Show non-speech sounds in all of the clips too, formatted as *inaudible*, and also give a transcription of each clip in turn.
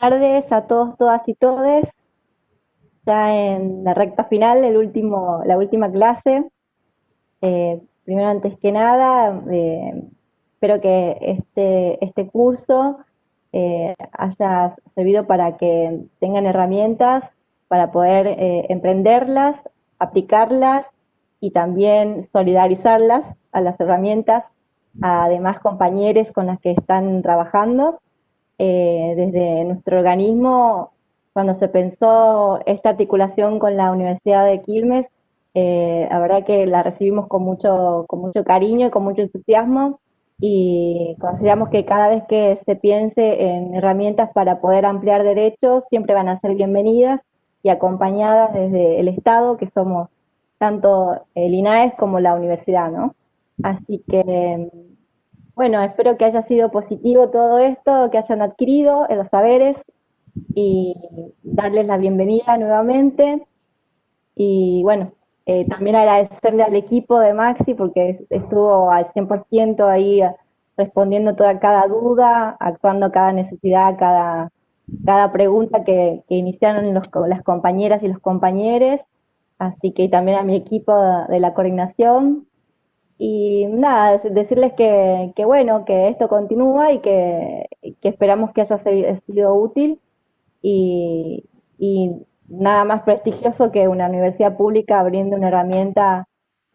tardes a todos, todas y todes. Ya en la recta final, el último, la última clase. Eh, primero, antes que nada, eh, espero que este, este curso eh, haya servido para que tengan herramientas para poder emprenderlas, aplicarlas y también solidarizarlas a las herramientas a demás compañeros con las que están trabajando eh, desde nuestro organismo, cuando se pensó esta articulación con la Universidad de Quilmes, eh, la verdad que la recibimos con mucho, con mucho cariño y con mucho entusiasmo y consideramos que cada vez que se piense en herramientas para poder ampliar derechos, siempre van a ser bienvenidas y acompañadas desde el Estado, que somos tanto el INAES como la universidad, ¿no? Así que bueno, espero que haya sido positivo todo esto, que hayan adquirido los saberes y darles la bienvenida nuevamente. Y bueno, eh, también agradecerle al equipo de Maxi porque estuvo al 100% ahí respondiendo toda cada duda, actuando cada necesidad, cada, cada pregunta que, iniciaron las compañeras y los compañeros. Así que también a mi equipo de la coordinación, y nada, decirles que, bueno, que esto continúa y que, esperamos que haya sido útil y, nada más prestigioso que una universidad pública abriendo una herramienta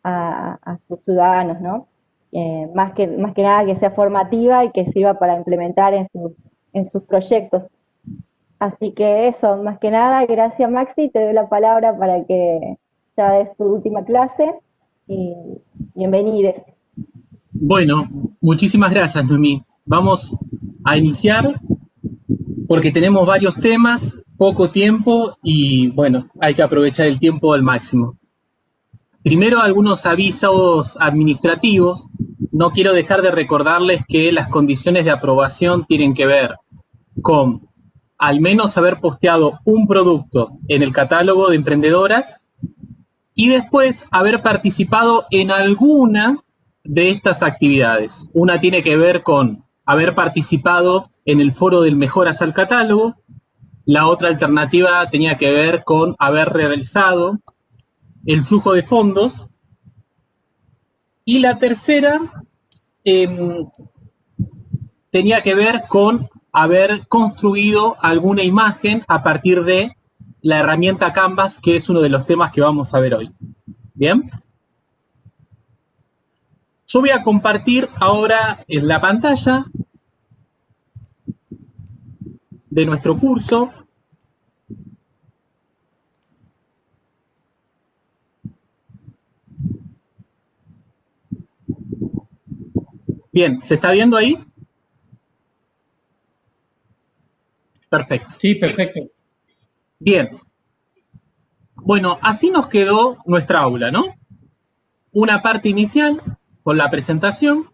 a, sus ciudadanos, ¿no? Eh, más, que, más que nada que sea formativa y que sirva para implementar en sus, en sus proyectos. Así que eso, más que nada, gracias Maxi, te doy la palabra para que ya des tu última clase y. Bueno, muchísimas gracias, Noemí. Vamos a iniciar porque tenemos varios temas, poco tiempo y bueno, hay que aprovechar el tiempo al máximo. Primero, algunos avisos administrativos. No quiero dejar de recordarles que las condiciones de aprobación tienen que ver con al menos haber posteado un producto en el catálogo de emprendedoras y después haber participado en alguna de estas actividades. Una tiene que ver con haber participado en el foro del Mejoras al Catálogo, la otra alternativa tenía que ver con haber realizado el flujo de fondos y la tercera em, tenía que ver con haber construido alguna imagen a partir de la herramienta Canvas, que es uno de los temas que vamos a ver hoy. ¿Bien? Yo voy a compartir ahora en la pantalla de nuestro curso. Bien, ¿se está viendo ahí? Perfecto. Sí, perfecto. Bien. Bueno, así nos quedó nuestra aula, ¿no? Una parte inicial con la presentación.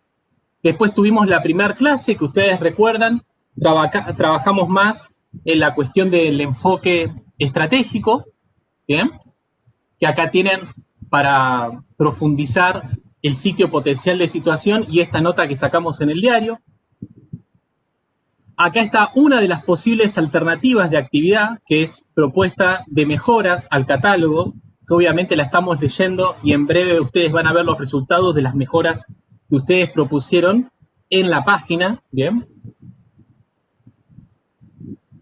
Después tuvimos la primera clase que ustedes recuerdan. trabajamos más en la cuestión del enfoque estratégico, ¿bien? Que acá tienen para profundizar el sitio potencial de situación y esta nota que sacamos en el diario. Acá está una de las posibles alternativas de actividad, que es propuesta de mejoras al catálogo, que obviamente la estamos leyendo y en breve ustedes van a ver los resultados de las mejoras que ustedes propusieron en la página, ¿bien?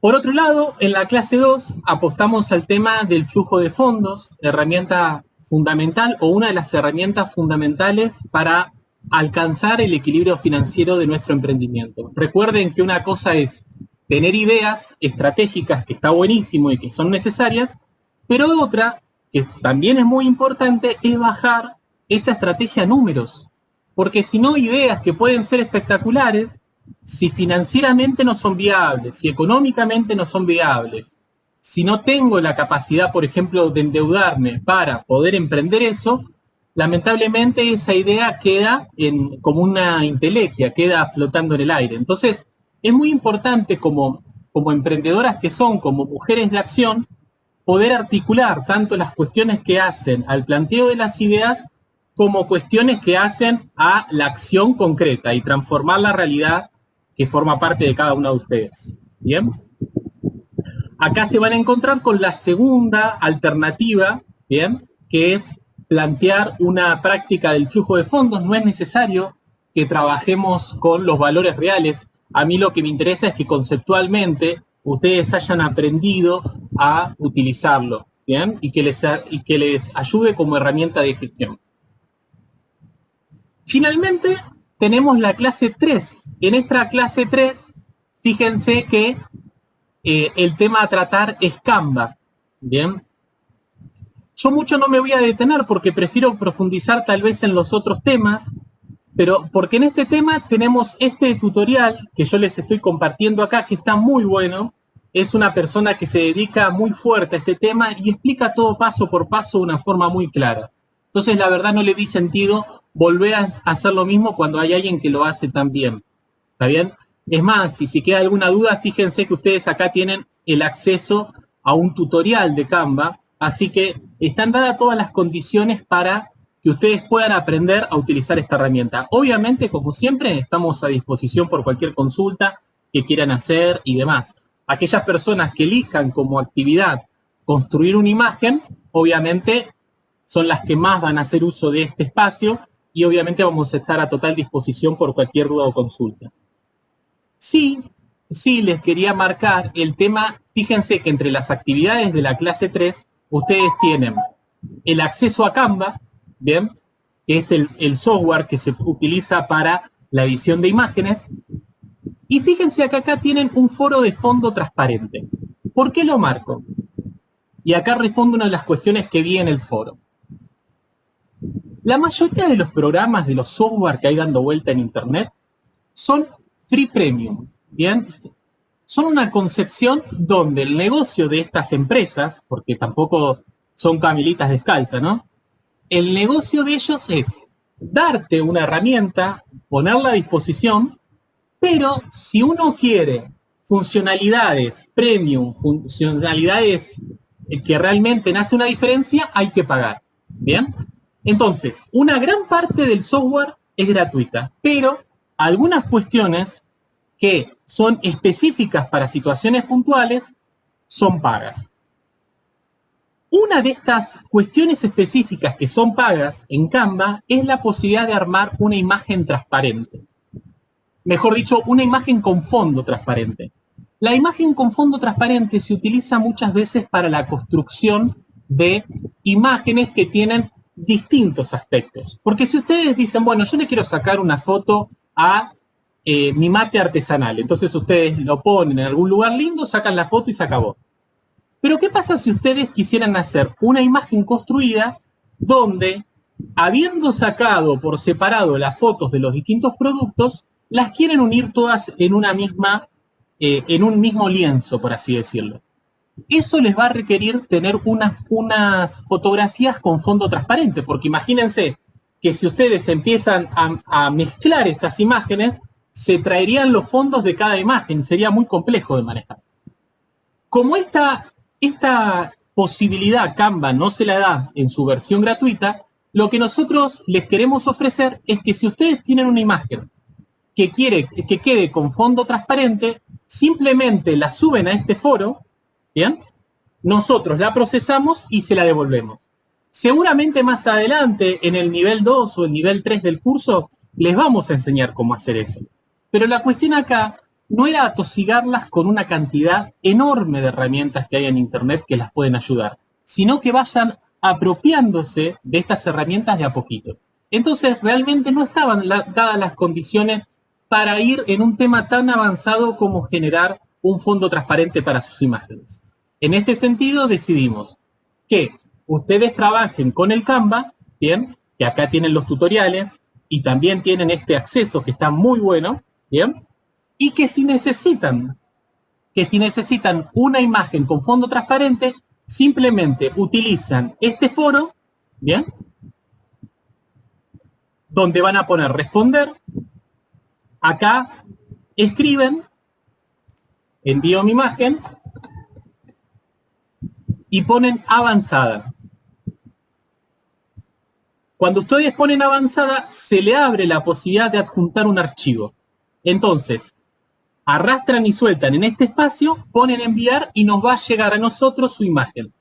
Por otro lado, en la clase 2 apostamos al tema del flujo de fondos, herramienta fundamental o una de las herramientas fundamentales para alcanzar el equilibrio financiero de nuestro emprendimiento. Recuerden que una cosa es tener ideas estratégicas, que está buenísimo y que son necesarias, pero otra, que también es muy importante, es bajar esa estrategia a números. Porque si no, ideas que pueden ser espectaculares, si financieramente no son viables, si económicamente no son viables, si no tengo la capacidad, por ejemplo, de endeudarme para poder emprender eso, lamentablemente esa idea queda como una intelequia, queda flotando en el aire. Entonces, es muy importante como, como emprendedoras que son, como mujeres de acción, poder articular tanto las cuestiones que hacen al planteo de las ideas como cuestiones que hacen a la acción concreta y transformar la realidad que forma parte de cada una de ustedes. ¿Bien? acá se van a encontrar con la segunda alternativa, ¿bien? Que es plantear una práctica del flujo de fondos. No es necesario que trabajemos con los valores reales. A mí lo que me interesa es que conceptualmente ustedes hayan aprendido a utilizarlo, ¿bien? Y que les, ayude como herramienta de gestión. Finalmente, tenemos la clase 3. En esta clase 3, fíjense que eh, el tema a tratar es Canva. Bien. Yo mucho no me voy a detener porque prefiero profundizar tal vez en los otros temas, pero porque en este tema tenemos este tutorial que yo les estoy compartiendo acá, que está muy bueno. Es una persona que se dedica muy fuerte a este tema y explica todo paso por paso de una forma muy clara. Entonces, la verdad no le di sentido volver a hacer lo mismo cuando hay alguien que lo hace tan bien. ¿Está bien? Es más, y si queda alguna duda, fíjense que ustedes acá tienen el acceso a un tutorial de Canva, así que están dadas todas las condiciones para que ustedes puedan aprender a utilizar esta herramienta. Obviamente, como siempre, estamos a disposición por cualquier consulta que quieran hacer y demás. Aquellas personas que elijan como actividad construir una imagen, obviamente son las que más van a hacer uso de este espacio y obviamente vamos a estar a total disposición por cualquier duda o consulta. Sí, sí les quería marcar el tema, fíjense que entre las actividades de la clase 3, ustedes tienen el acceso a Canva, ¿bien? Que es el, el software que se utiliza para la edición de imágenes. Y fíjense que acá tienen un foro de fondo transparente. ¿Por qué lo marco? Y acá respondo una de las cuestiones que vi en el foro. La mayoría de los programas de los software que hay dando vuelta en Internet son free premium, ¿bien? Son una concepción donde el negocio de estas empresas, porque tampoco son camilitas descalzas, ¿no? El negocio de ellos es darte una herramienta, ponerla a disposición, pero si uno quiere funcionalidades premium, funcionalidades que realmente nace una diferencia, hay que pagar. ¿Bien? Entonces, una gran parte del software es gratuita, pero algunas cuestiones que son específicas para situaciones puntuales son pagas. Una de estas cuestiones específicas que son pagas en Canva es la posibilidad de armar una imagen transparente. Mejor dicho, una imagen con fondo transparente. La imagen con fondo transparente se utiliza muchas veces para la construcción de imágenes que tienen distintos aspectos. Porque si ustedes dicen, bueno, yo le quiero sacar una foto a eh, mi mate artesanal, entonces ustedes lo ponen en algún lugar lindo, sacan la foto y se acabó. Pero ¿qué pasa si ustedes quisieran hacer una imagen construida donde, habiendo sacado por separado las fotos de los distintos productos, las quieren unir todas en una misma, eh, en un mismo lienzo, por así decirlo? Eso les va a requerir tener unas, unas fotografías con fondo transparente, porque imagínense que si ustedes empiezan a, mezclar estas imágenes, se traerían los fondos de cada imagen, sería muy complejo de manejar. Como esta, esta posibilidad Canva no se la da en su versión gratuita, lo que nosotros les queremos ofrecer es que si ustedes tienen una imagen que quiere que quede con fondo transparente, simplemente la suben a este foro ¿Bien? Nosotros la procesamos y se la devolvemos. Seguramente más adelante, en el nivel 2 o el nivel 3 del curso, les vamos a enseñar cómo hacer eso. Pero la cuestión acá no era atosigarlas con una cantidad enorme de herramientas que hay en Internet que las pueden ayudar, sino que vayan apropiándose de estas herramientas de a poquito. Entonces, realmente no estaban dadas las condiciones para ir en un tema tan avanzado como generar un fondo transparente para sus imágenes. En este sentido, decidimos que ustedes trabajen con el Canva, bien, que acá tienen los tutoriales y también tienen este acceso que está muy bueno, bien, y que si necesitan, que si necesitan una imagen con fondo transparente, simplemente utilizan este foro, bien, donde van a poner responder, acá escriben, envío mi imagen, y ponen avanzada. Cuando ustedes ponen avanzada, se le abre la posibilidad de adjuntar un archivo. Entonces, arrastran y sueltan en este espacio, ponen enviar y nos va a llegar a nosotros su imagen.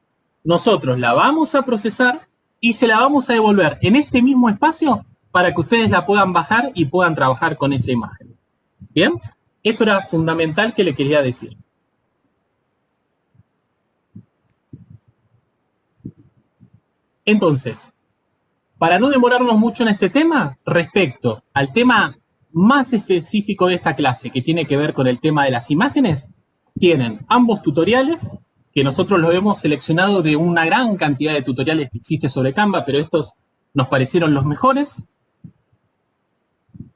Nosotros la vamos a procesar y se la vamos a devolver en este mismo espacio para que ustedes la puedan bajar y puedan trabajar con esa imagen. ¿Bien? Esto era fundamental que le quería decir. Entonces, para no demorarnos mucho en este tema, respecto al tema más específico de esta clase, que tiene que ver con el tema de las imágenes, tienen ambos tutoriales, que nosotros los hemos seleccionado de una gran cantidad de tutoriales que existe sobre Canva, pero estos nos parecieron los mejores.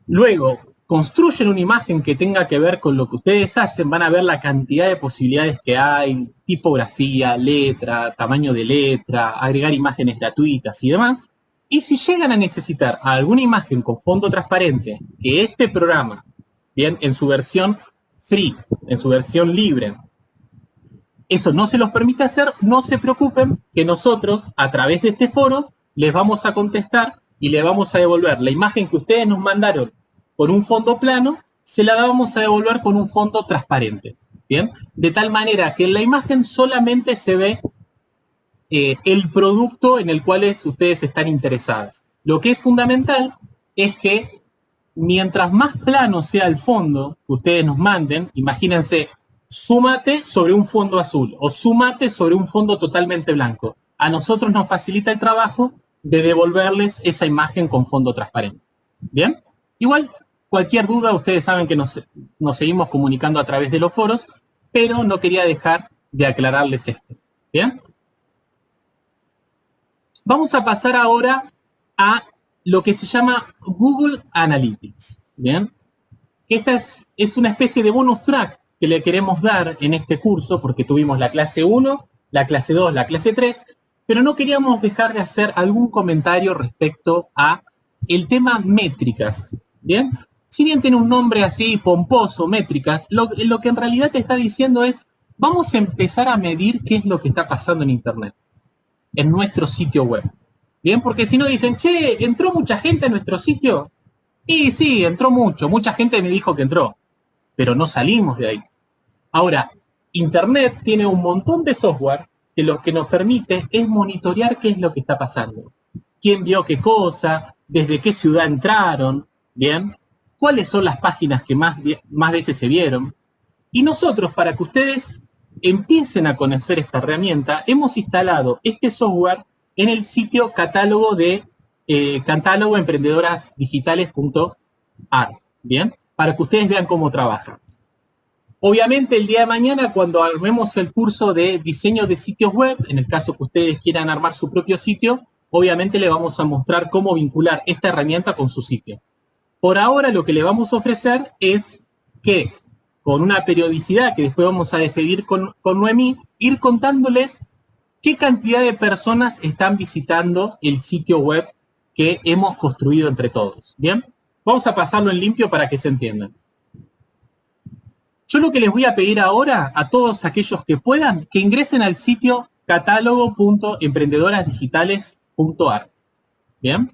Luego, construyen una imagen que tenga que ver con lo que ustedes hacen, van a ver la cantidad de posibilidades que hay, tipografía, letra, tamaño de letra, agregar imágenes gratuitas y demás. Y si llegan a necesitar alguna imagen con fondo transparente, que este programa, bien, en su versión free, en su versión libre, eso no se los permite hacer, no se preocupen que nosotros, a través de este foro, les vamos a contestar y les vamos a devolver la imagen que ustedes nos mandaron con un fondo plano, se la vamos a devolver con un fondo transparente. ¿Bien? De tal manera que en la imagen solamente se ve eh, el producto en el cual ustedes están interesados. Lo que es fundamental es que mientras más plano sea el fondo que ustedes nos manden, imagínense, súmate sobre un fondo azul o súmate sobre un fondo totalmente blanco. A nosotros nos facilita el trabajo de devolverles esa imagen con fondo transparente. ¿Bien? Igual, cualquier duda, ustedes saben que nos, nos seguimos comunicando a través de los foros, pero no quería dejar de aclararles esto. ¿Bien? Vamos a pasar ahora a lo que se llama Google Analytics, ¿bien? Esta es, una especie de bonus track que le queremos dar en este curso, porque tuvimos la clase 1, la clase 2, la clase 3, pero no queríamos dejar de hacer algún comentario respecto a el tema métricas, ¿bien? Si bien tiene un nombre así pomposo, métricas, lo que en realidad te está diciendo es, vamos a empezar a medir qué es lo que está pasando en Internet en nuestro sitio web. Bien, porque si no dicen, che, ¿entró mucha gente en nuestro sitio? Y sí, entró mucho, mucha gente me dijo que entró, pero no salimos de ahí. Ahora, Internet tiene un montón de software que lo que nos permite es monitorear qué es lo que está pasando. ¿Quién vio qué cosa? ¿Desde qué ciudad entraron? ¿Bien? ¿Cuáles son las páginas que más veces se vieron? Y nosotros, para que ustedes empiecen a conocer esta herramienta, hemos instalado este software en el sitio catálogo de eh, catálogo ¿bien? Para que ustedes vean cómo trabaja. Obviamente el día de mañana cuando armemos el curso de diseño de sitios web, en el caso que ustedes quieran armar su propio sitio, obviamente le vamos a mostrar cómo vincular esta herramienta con su sitio. Por ahora lo que le vamos a ofrecer es que con una periodicidad que después vamos a decidir con, con Noemí, ir contándoles qué cantidad de personas están visitando el sitio web que hemos construido entre todos. ¿Bien? Vamos a pasarlo en limpio para que se entiendan. Yo lo que les voy a pedir ahora a todos aquellos que puedan, que ingresen al sitio catálogo.emprendedorasdigitales.ar. ¿Bien?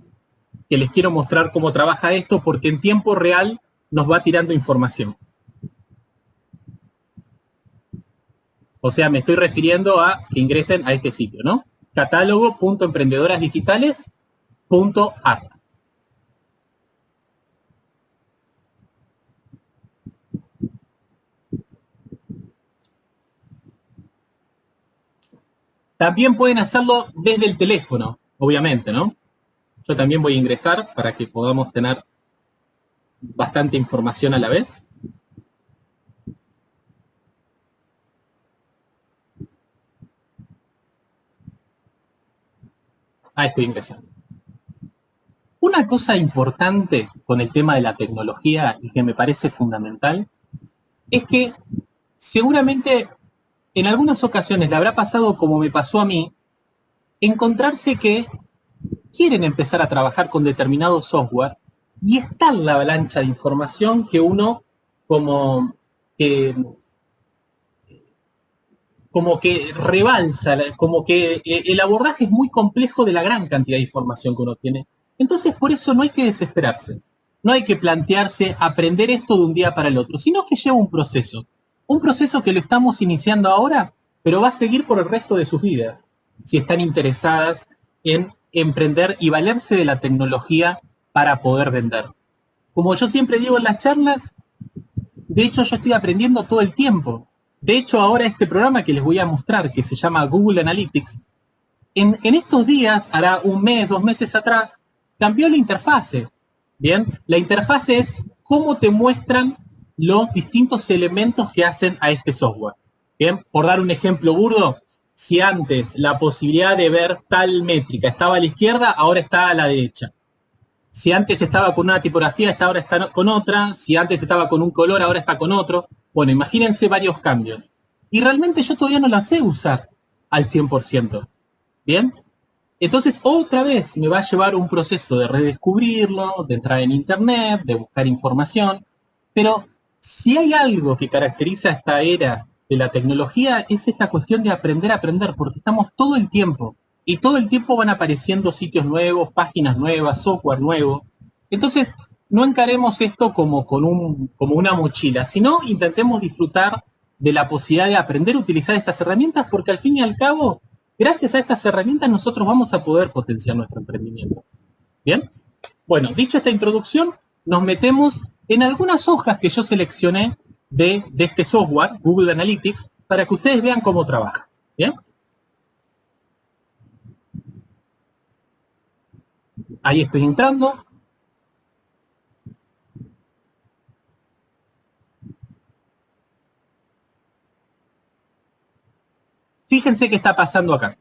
Que les quiero mostrar cómo trabaja esto porque en tiempo real nos va tirando información. O sea, me estoy refiriendo a que ingresen a este sitio, ¿no? catálogo.emprendedorasdigitales.ar. También pueden hacerlo desde el teléfono, obviamente, ¿no? Yo también voy a ingresar para que podamos tener bastante información a la vez. Ahí estoy ingresando. Una cosa importante con el tema de la tecnología y que me parece fundamental es que seguramente en algunas ocasiones le habrá pasado como me pasó a mí, encontrarse que quieren empezar a trabajar con determinado software y está en la avalancha de información que uno como que como que rebalsa, como que eh, el abordaje es muy complejo de la gran cantidad de información que uno tiene. Entonces, por eso no hay que desesperarse. no hay que plantearse aprender esto de un día para el otro, sino que lleva un proceso. Un proceso que lo estamos iniciando ahora, pero va a seguir por el resto de sus vidas, si están interesadas en emprender y valerse de la tecnología para poder vender. Como yo siempre digo en las charlas, de hecho yo estoy aprendiendo todo el tiempo. De hecho ahora este programa que les voy a mostrar, que se llama Google Analytics, en, estos días, hará un mes, dos meses atrás, cambió la interfase. Bien, la interfase es cómo te muestran los distintos elementos que hacen a este software. Bien, por dar un ejemplo burdo, si antes la posibilidad de ver tal métrica estaba a la izquierda, ahora está a la derecha. Si antes estaba con una tipografía, ahora está con otra. Si antes estaba con un color, ahora está con otro. Bueno, imagínense varios cambios. Y realmente yo todavía no la sé usar al 100%. ¿Bien? Entonces, otra vez me va a llevar un proceso de redescubrirlo, de entrar en Internet, de buscar información. Pero si hay algo que caracteriza esta era de la tecnología, es esta cuestión de aprender a aprender, porque estamos todo el tiempo. Y todo el tiempo van apareciendo sitios nuevos, páginas nuevas, software nuevo. Entonces, no encaremos esto como, con un, como una mochila, sino intentemos disfrutar de la posibilidad de aprender a utilizar estas herramientas, porque al fin y al cabo Gracias a estas herramientas nosotros vamos a poder potenciar nuestro emprendimiento. ¿Bien? Bueno, dicha esta introducción, nos metemos en algunas hojas que yo seleccioné de, de este software, Google Analytics, para que ustedes vean cómo trabaja. ¿Bien? Ahí estoy entrando. Fíjense qué está pasando acá.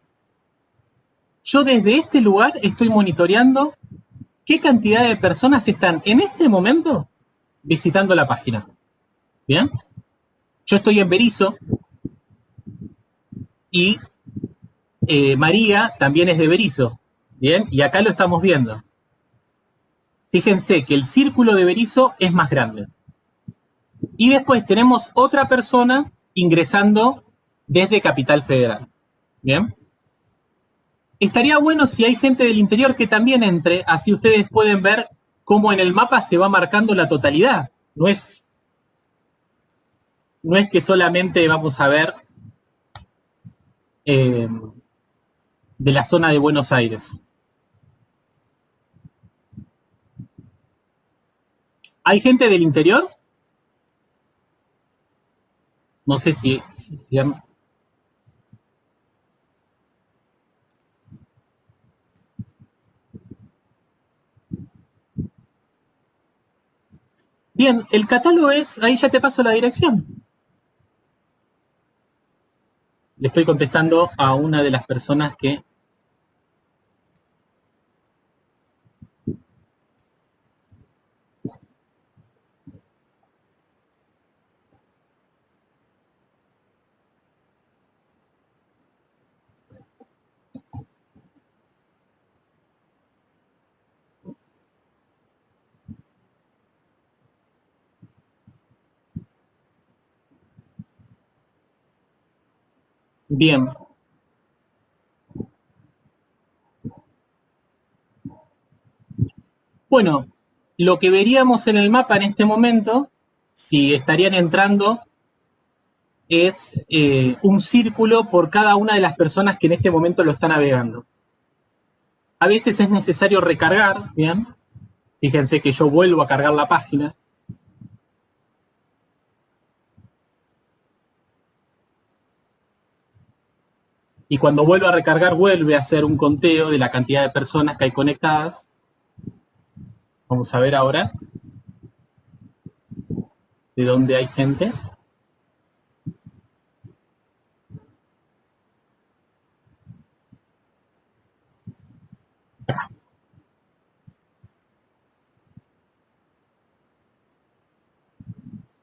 Yo desde este lugar estoy monitoreando qué cantidad de personas están en este momento visitando la página. ¿Bien? Yo estoy en Berizo y eh, María también es de Berizo. ¿Bien? Y acá lo estamos viendo. Fíjense que el círculo de Berizo es más grande. Y después tenemos otra persona ingresando desde Capital Federal. ¿Bien? Estaría bueno si hay gente del interior que también entre, así ustedes pueden ver cómo en el mapa se va marcando la totalidad. No es, no es que solamente vamos a ver eh, de la zona de Buenos Aires. ¿Hay gente del interior? No sé si, si, Bien, el catálogo es, ahí ya te paso la dirección. Le estoy contestando a una de las personas que Bien. Bueno, lo que veríamos en el mapa en este momento, si estarían entrando, es eh, un círculo por cada una de las personas que en este momento lo están navegando. A veces es necesario recargar, ¿bien? Fíjense que yo vuelvo a cargar la página. Y cuando vuelve a recargar vuelve a hacer un conteo de la cantidad de personas que hay conectadas. Vamos a ver ahora de dónde hay gente.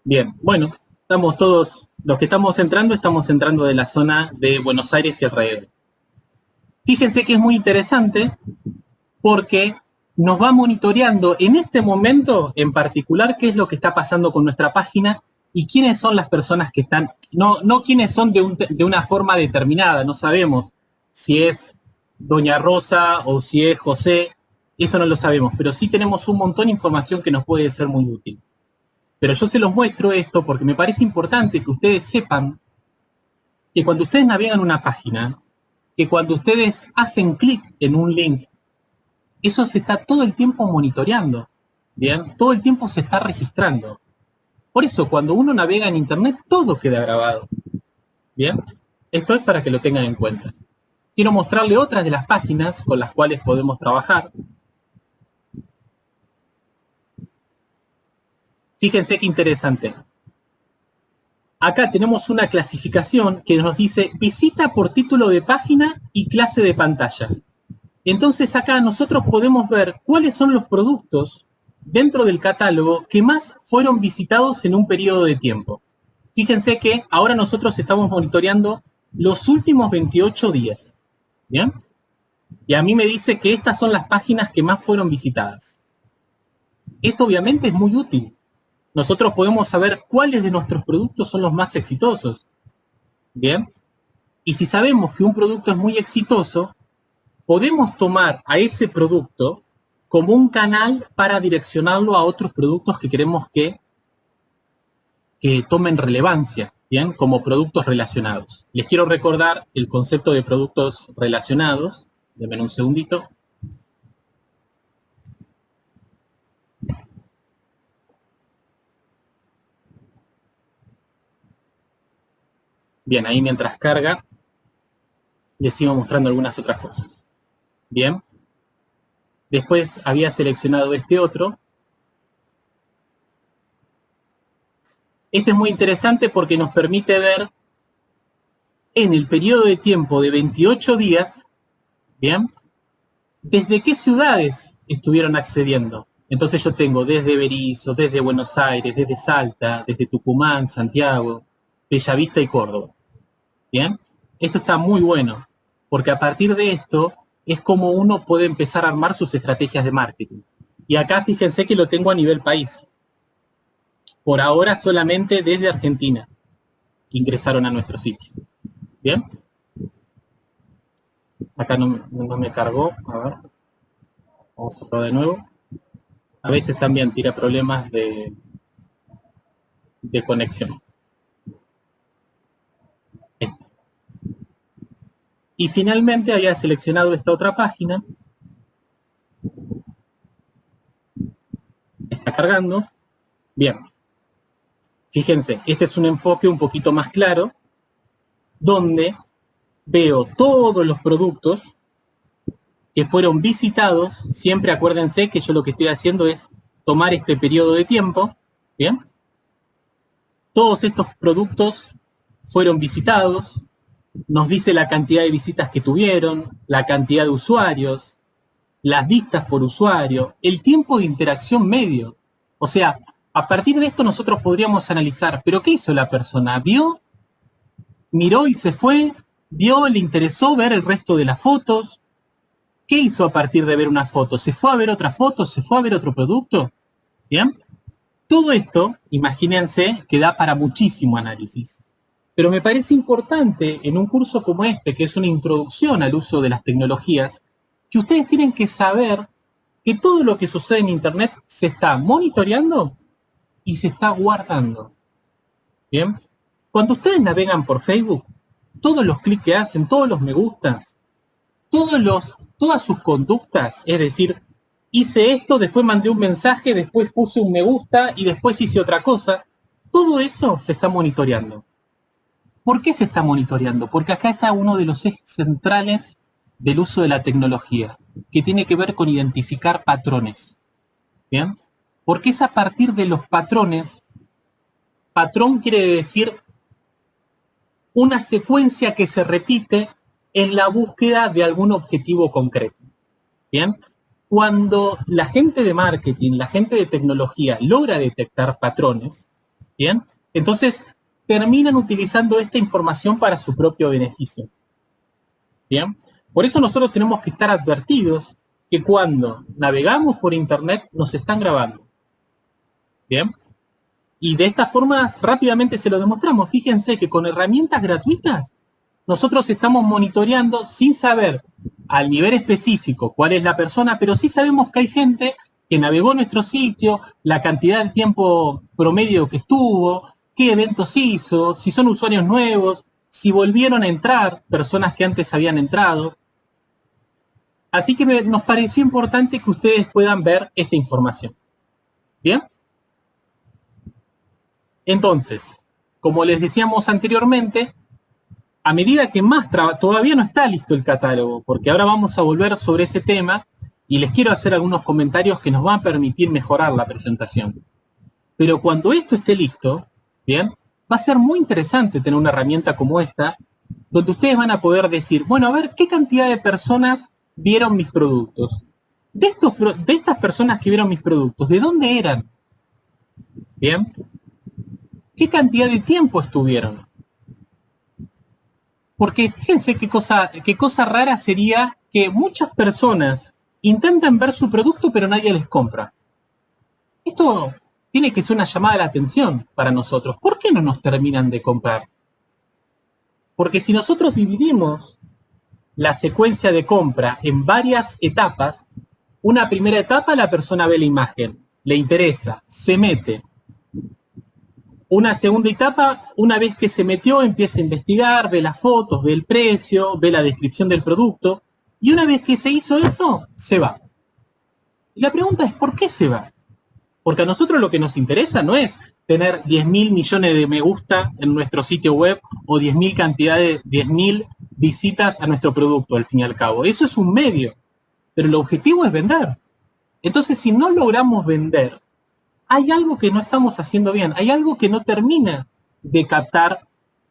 Bien, bueno, estamos todos los que estamos entrando, estamos entrando de la zona de Buenos Aires y alrededor. Fíjense que es muy interesante porque nos va monitoreando en este momento en particular qué es lo que está pasando con nuestra página y quiénes son las personas que están, no, no quiénes son de, de una forma determinada, no sabemos si es Doña Rosa o si es José, Eso no lo sabemos, pero sí tenemos un montón de información que nos puede ser muy útil. Pero yo se los muestro esto porque me parece importante que ustedes sepan que cuando ustedes navegan una página, que cuando ustedes hacen clic en un link, eso se está todo el tiempo monitoreando, ¿bien? Todo el tiempo se está registrando. Por eso, cuando uno navega en Internet, todo queda grabado, ¿bien? Esto es para que lo tengan en cuenta. Quiero mostrarle otras de las páginas con las cuales podemos trabajar. Fíjense qué interesante. Acá tenemos una clasificación que nos dice visita por título de página y clase de pantalla. Entonces acá nosotros podemos ver cuáles son los productos dentro del catálogo que más fueron visitados en un periodo de tiempo. Fíjense que ahora nosotros estamos monitoreando los últimos 28 días. ¿Bien? Y a mí me dice que estas son las páginas que más fueron visitadas. Esto obviamente es muy útil. Nosotros podemos saber cuáles de nuestros productos son los más exitosos. ¿Bien? Y si sabemos que un producto es muy exitoso, podemos tomar a ese producto como un canal para direccionarlo a otros productos que queremos que, que tomen relevancia. ¿bien? Como productos relacionados. Les quiero recordar el concepto de productos relacionados. Denme un segundito. Bien, ahí mientras carga, les sigo mostrando algunas otras cosas. Bien. Después había seleccionado este otro, Este es muy interesante porque nos permite ver en el periodo de tiempo de 28 días, ¿bien? ¿Desde qué ciudades estuvieron accediendo? Entonces yo tengo desde Berizo, desde Buenos Aires, desde Salta, desde Tucumán, Santiago, Bellavista y Córdoba. ¿Bien? Esto está muy bueno, porque a partir de esto es como uno puede empezar a armar sus estrategias de marketing. Y acá fíjense que lo tengo a nivel país. Por ahora solamente desde Argentina ingresaron a nuestro sitio. ¿Bien? Acá no, me cargó. A ver. Vamos a probar de nuevo. A veces también tira problemas de, de conexión. Este. Y finalmente había seleccionado esta otra página. Está cargando. Bien. Fíjense, este es un enfoque un poquito más claro, donde veo todos los productos que fueron visitados. Siempre acuérdense que yo lo que estoy haciendo es tomar este periodo de tiempo, ¿bien? Todos estos productos fueron visitados, nos dice la cantidad de visitas que tuvieron, la cantidad de usuarios, las vistas por usuario, el tiempo de interacción medio. O sea, a partir de esto nosotros podríamos analizar, pero ¿qué hizo la persona? ¿Vio? ¿Miró y se fue? ¿Vio? ¿Le interesó ver el resto de las fotos? ¿Qué hizo a partir de ver una foto? ¿Se fue a ver otra foto? ¿Se fue a ver otro producto? ¿Bien? Todo esto, imagínense, que da para muchísimo análisis. Pero me parece importante en un curso como este, que es una introducción al uso de las tecnologías, que ustedes tienen que saber que todo lo que sucede en Internet se está monitoreando y se está guardando. ¿Bien? Cuando ustedes navegan por Facebook, todos los clics que hacen, todos los me gusta, todos los, todas sus conductas, es decir, hice esto, después mandé un mensaje, después puse un me gusta y después hice otra cosa, todo eso se está monitoreando. ¿Por qué se está monitoreando? Porque acá está uno de los ejes centrales del uso de la tecnología, que tiene que ver con identificar patrones. ¿Bien? porque es a partir de los patrones. Patrón quiere decir una secuencia que se repite en la búsqueda de algún objetivo concreto. Bien, cuando la gente de marketing, la gente de tecnología logra detectar patrones, bien, entonces terminan utilizando esta información para su propio beneficio. Bien, por eso nosotros tenemos que estar advertidos que cuando navegamos por Internet nos están grabando. Bien. Y de esta forma rápidamente se lo demostramos. Fíjense que con herramientas gratuitas nosotros estamos monitoreando sin saber al nivel específico cuál es la persona, pero sí sabemos que hay gente que navegó nuestro sitio, la cantidad de tiempo promedio que estuvo, qué eventos hizo, si son usuarios nuevos, si volvieron a entrar personas que antes habían entrado. Así que nos pareció importante que ustedes puedan ver esta información. ¿Bien? Entonces, como les decíamos anteriormente, a medida que más todavía no está listo el catálogo, porque ahora vamos a volver sobre ese tema y les quiero hacer algunos comentarios que nos van a permitir mejorar la presentación. Pero cuando esto esté listo, bien, va a ser muy interesante tener una herramienta como esta, donde ustedes van a poder decir, bueno, a ver, ¿qué cantidad de personas vieron mis productos? De, estos, de estas personas que vieron mis productos, ¿de dónde eran? Bien, ¿qué cantidad de tiempo estuvieron? Porque fíjense qué cosa, qué cosa rara sería que muchas personas intentan ver su producto pero nadie les compra. Esto tiene que ser una llamada de atención para nosotros. ¿Por qué no nos terminan de comprar? Porque si nosotros dividimos la secuencia de compra en varias etapas, una primera etapa la persona ve la imagen, le interesa, se mete, una segunda etapa, una vez que se metió, empieza a investigar, ve las fotos, ve el precio, ve la descripción del producto, y una vez que se hizo eso, se va. Y la pregunta es, ¿por qué se va? Porque a nosotros lo que nos interesa no es tener 10.000 millones de me gusta en nuestro sitio web o 10.000 cantidades, 10.000 visitas a nuestro producto, al fin y al cabo. Eso es un medio, pero el objetivo es vender. Entonces, si no logramos vender, hay algo que no estamos haciendo bien, hay algo que no termina de captar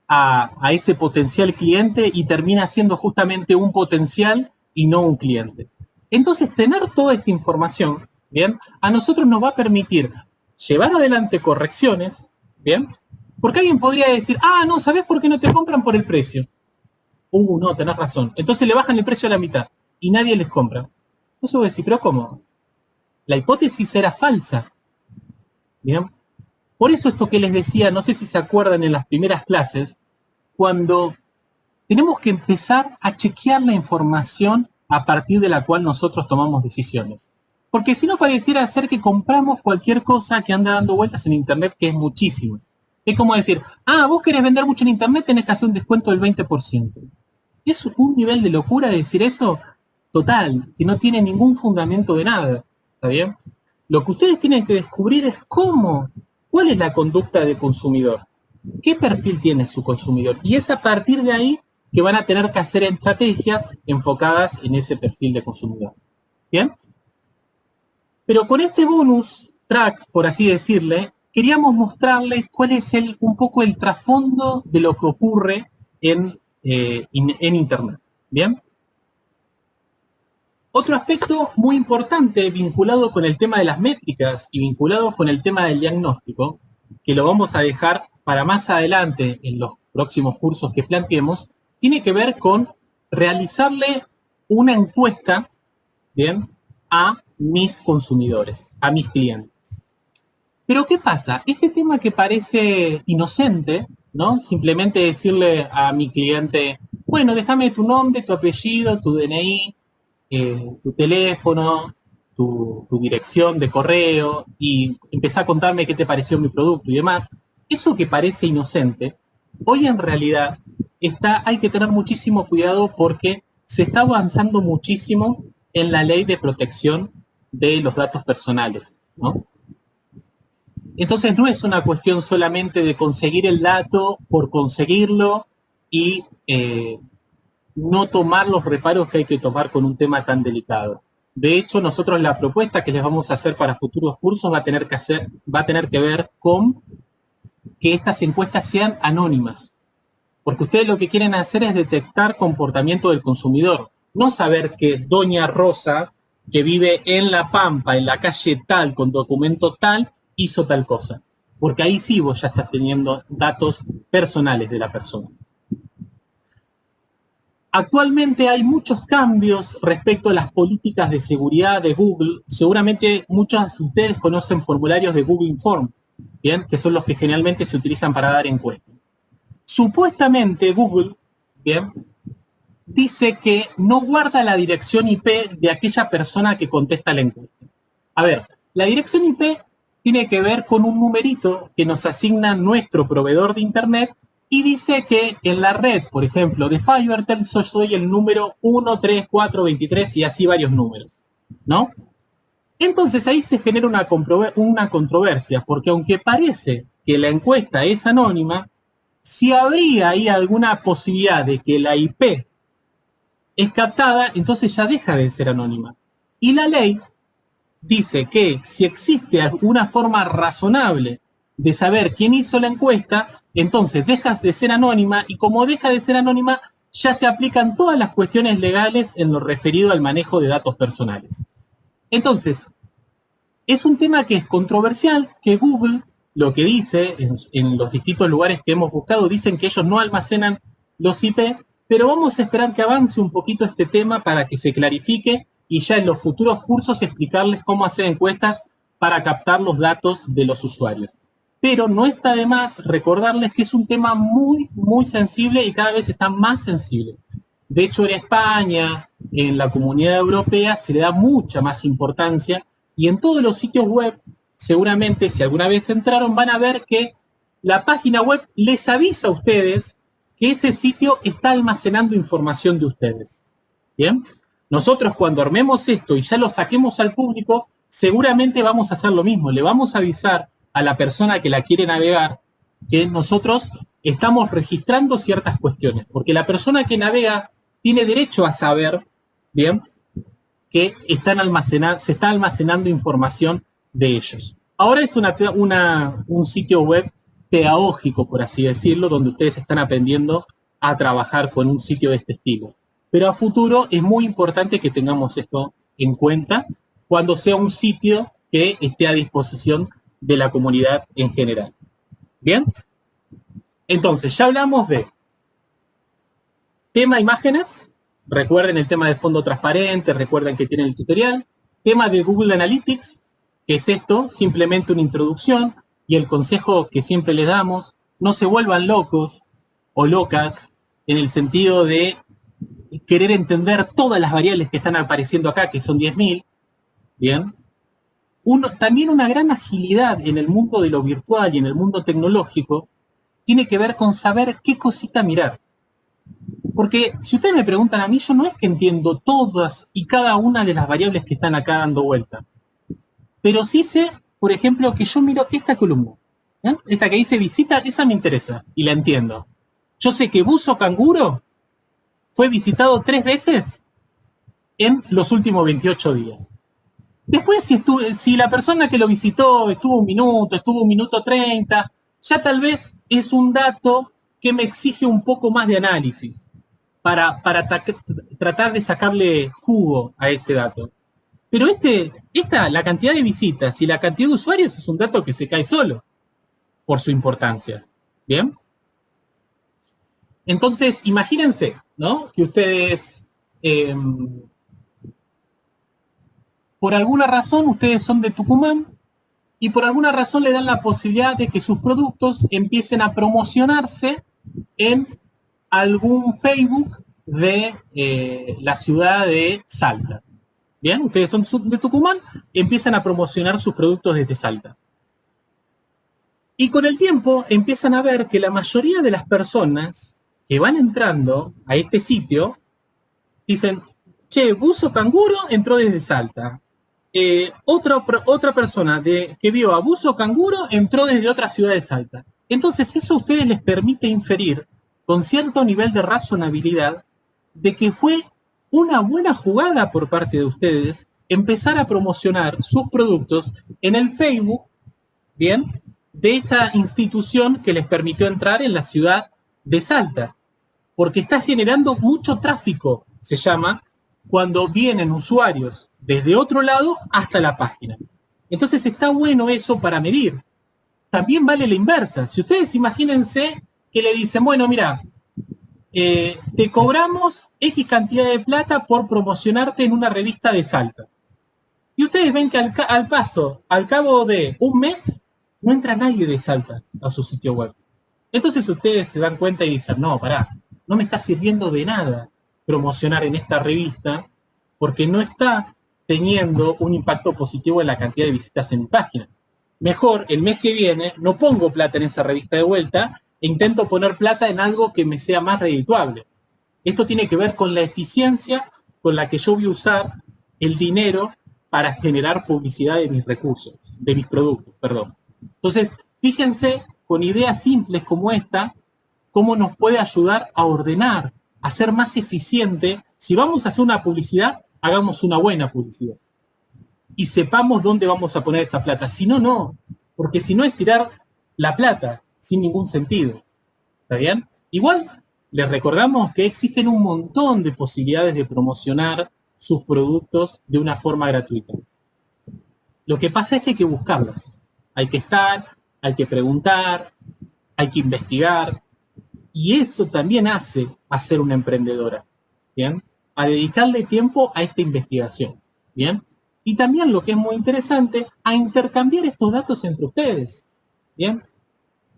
a, ese potencial cliente y termina siendo justamente un potencial y no un cliente. Entonces, tener toda esta información, ¿bien? A nosotros nos va a permitir llevar adelante correcciones, ¿bien? Porque alguien podría decir, ah, no, ¿sabes por qué no te compran por el precio? Uh, no, tenés razón. Entonces le bajan el precio a la mitad y nadie les compra. Entonces voy a decir, pero ¿cómo? La hipótesis era falsa. ¿Bien? Por eso esto que les decía, no sé si se acuerdan en las primeras clases, cuando tenemos que empezar a chequear la información a partir de la cual nosotros tomamos decisiones. Porque si no pareciera ser que compramos cualquier cosa que anda dando vueltas en Internet, que es muchísimo. Es como decir, ah, vos querés vender mucho en Internet, tenés que hacer un descuento del 20%. Es un nivel de locura decir eso total, que no tiene ningún fundamento de nada. ¿Está bien? Lo que ustedes tienen que descubrir es cómo, cuál es la conducta del consumidor, qué perfil tiene su consumidor. Y es a partir de ahí que van a tener que hacer estrategias enfocadas en ese perfil de consumidor. ¿Bien? Pero con este bonus track, por así decirle, queríamos mostrarles cuál es el, un poco el trasfondo de lo que ocurre en, eh, en Internet. ¿Bien? Otro aspecto muy importante vinculado con el tema de las métricas y vinculado con el tema del diagnóstico, que lo vamos a dejar para más adelante en los próximos cursos que planteemos, tiene que ver con realizarle una encuesta ¿bien? a mis consumidores, a mis clientes. Pero ¿qué pasa? Este tema que parece inocente, ¿no? Simplemente decirle a mi cliente, bueno, déjame tu nombre, tu apellido, tu DNI, eh, tu teléfono, tu, dirección de correo y empezar a contarme qué te pareció mi producto y demás, eso que parece inocente, hoy en realidad está, hay que tener muchísimo cuidado porque se está avanzando muchísimo en la ley de protección de los datos personales, Entonces no es una cuestión solamente de conseguir el dato por conseguirlo y eh, no tomar los reparos que hay que tomar con un tema tan delicado. De hecho, nosotros la propuesta que les vamos a hacer para futuros cursos va a tener que, hacer, va a tener que ver con que estas encuestas sean anónimas. Porque ustedes lo que quieren hacer es detectar comportamiento del consumidor, no saber que Doña Rosa, que vive en La Pampa, en la calle tal, con documento tal, hizo tal cosa. Porque ahí sí vos ya estás teniendo datos personales de la persona. Actualmente hay muchos cambios respecto a las políticas de seguridad de Google. Seguramente muchos de ustedes conocen formularios de Google Inform, ¿bien? que son los que generalmente se utilizan para dar encuestas. Supuestamente Google ¿bien? Dice que no guarda la dirección IP de aquella persona que contesta la encuesta. A ver, la dirección IP tiene que ver con un numerito que nos asigna nuestro proveedor de Internet y dice que en la red, por ejemplo, de FiberTel, yo soy el número 1, 3, 4, 23 y así varios números, ¿no? Entonces ahí se genera una, una controversia, porque aunque parece que la encuesta es anónima, si habría ahí alguna posibilidad de que la IP es captada, entonces ya deja de ser anónima. Y la ley dice que si existe alguna forma razonable de saber quién hizo la encuesta, entonces dejas de ser anónima y como deja de ser anónima, ya se aplican todas las cuestiones legales en lo referido al manejo de datos personales. Entonces, es un tema que es controversial, que Google lo que dice en, en, los distintos lugares que hemos buscado, dicen que ellos no almacenan los IP, pero vamos a esperar que avance un poquito este tema para que se clarifique y ya en los futuros cursos explicarles cómo hacer encuestas para captar los datos de los usuarios. Pero no está de más recordarles que es un tema muy, muy sensible y cada vez está más sensible. De hecho, en España, en la comunidad europea, se le da mucha más importancia y en todos los sitios web, seguramente si alguna vez entraron, van a ver que la página web les avisa a ustedes que ese sitio está almacenando información de ustedes. ¿Bien? Nosotros cuando armemos esto y ya lo saquemos al público, seguramente vamos a hacer lo mismo. Le vamos a avisar a la persona que la quiere navegar que nosotros estamos registrando ciertas cuestiones, porque la persona que navega tiene derecho a saber, bien, que están se está almacenando información de ellos. Ahora es un sitio web pedagógico, por así decirlo, donde ustedes están aprendiendo a trabajar con un sitio de este estilo. Pero a futuro es muy importante que tengamos esto en cuenta cuando sea un sitio que esté a disposición de la comunidad en general. ¿Bien? Entonces, ya hablamos de tema imágenes. Recuerden el tema de fondo transparente, recuerden que tienen el tutorial. Tema de Google Analytics, que es esto, simplemente una introducción y el consejo que siempre les damos, no se vuelvan locos o locas en el sentido de querer entender todas las variables que están apareciendo acá, que son 10.000, ¿bien? también una gran agilidad en el mundo de lo virtual y en el mundo tecnológico tiene que ver con saber qué cosita mirar. Porque si ustedes me preguntan a mí, yo no es que entiendo todas y cada una de las variables que están acá dando vuelta. Pero sí sé, por ejemplo, que yo miro esta columna. ¿eh? Esta que dice visita, esa me interesa y la entiendo. Yo sé que buzo canguro fue visitado tres veces en los últimos 28 días. Después, si, si la persona que lo visitó estuvo un minuto, estuvo un minuto 30, ya tal vez es un dato que me exige un poco más de análisis para, para tratar de sacarle jugo a ese dato. Pero este, esta, la cantidad de visitas y la cantidad de usuarios es un dato que se cae solo por su importancia. ¿Bien? Entonces, imagínense, ¿no? Que ustedes, em, por alguna razón, ustedes son de Tucumán y por alguna razón le dan la posibilidad de que sus productos empiecen a promocionarse en algún Facebook de eh, la ciudad de Salta. Bien, ustedes son de Tucumán, empiezan a promocionar sus productos desde Salta. Y con el tiempo empiezan a ver que la mayoría de las personas que van entrando a este sitio dicen, che, Buzo Canguro entró desde Salta. Eh, otra, otra persona que vio a Buzo Canguro entró desde otra ciudad de Salta. Entonces eso a ustedes les permite inferir con cierto nivel de razonabilidad de que fue una buena jugada por parte de ustedes empezar a promocionar sus productos en el Facebook, ¿bien? De esa institución que les permitió entrar en la ciudad de Salta porque está generando mucho tráfico, se llama, cuando vienen usuarios desde otro lado hasta la página. Entonces está bueno eso para medir. También vale la inversa. Si ustedes imagínense que le dicen, bueno, mira, eh, te cobramos X cantidad de plata por promocionarte en una revista de Salta. Y ustedes ven que al, al paso, al cabo de un mes, no entra nadie de Salta a su sitio web. Entonces ustedes se dan cuenta y dicen, no, pará, no me está sirviendo de nada promocionar en esta revista porque no está teniendo un impacto positivo en la cantidad de visitas en mi página. Mejor, el mes que viene, no pongo plata en esa revista de vuelta e intento poner plata en algo que me sea más redituable. Esto tiene que ver con la eficiencia con la que yo voy a usar el dinero para generar publicidad de mis recursos, de mis productos, perdón. Entonces, fíjense con ideas simples como esta, cómo nos puede ayudar a ordenar, a ser más eficiente. Si vamos a hacer una publicidad, hagamos una buena publicidad. Y sepamos dónde vamos a poner esa plata. Si no, no. Porque si no es tirar la plata sin ningún sentido. ¿Está bien? Igual, les recordamos que existen un montón de posibilidades de promocionar sus productos de una forma gratuita. Lo que pasa es que hay que buscarlas. Hay que estar, hay que preguntar, hay que investigar. Y eso también hace a ser una emprendedora. ¿Bien? A dedicarle tiempo a esta investigación. ¿Bien? Y también lo que es muy interesante, a intercambiar estos datos entre ustedes. ¿Bien?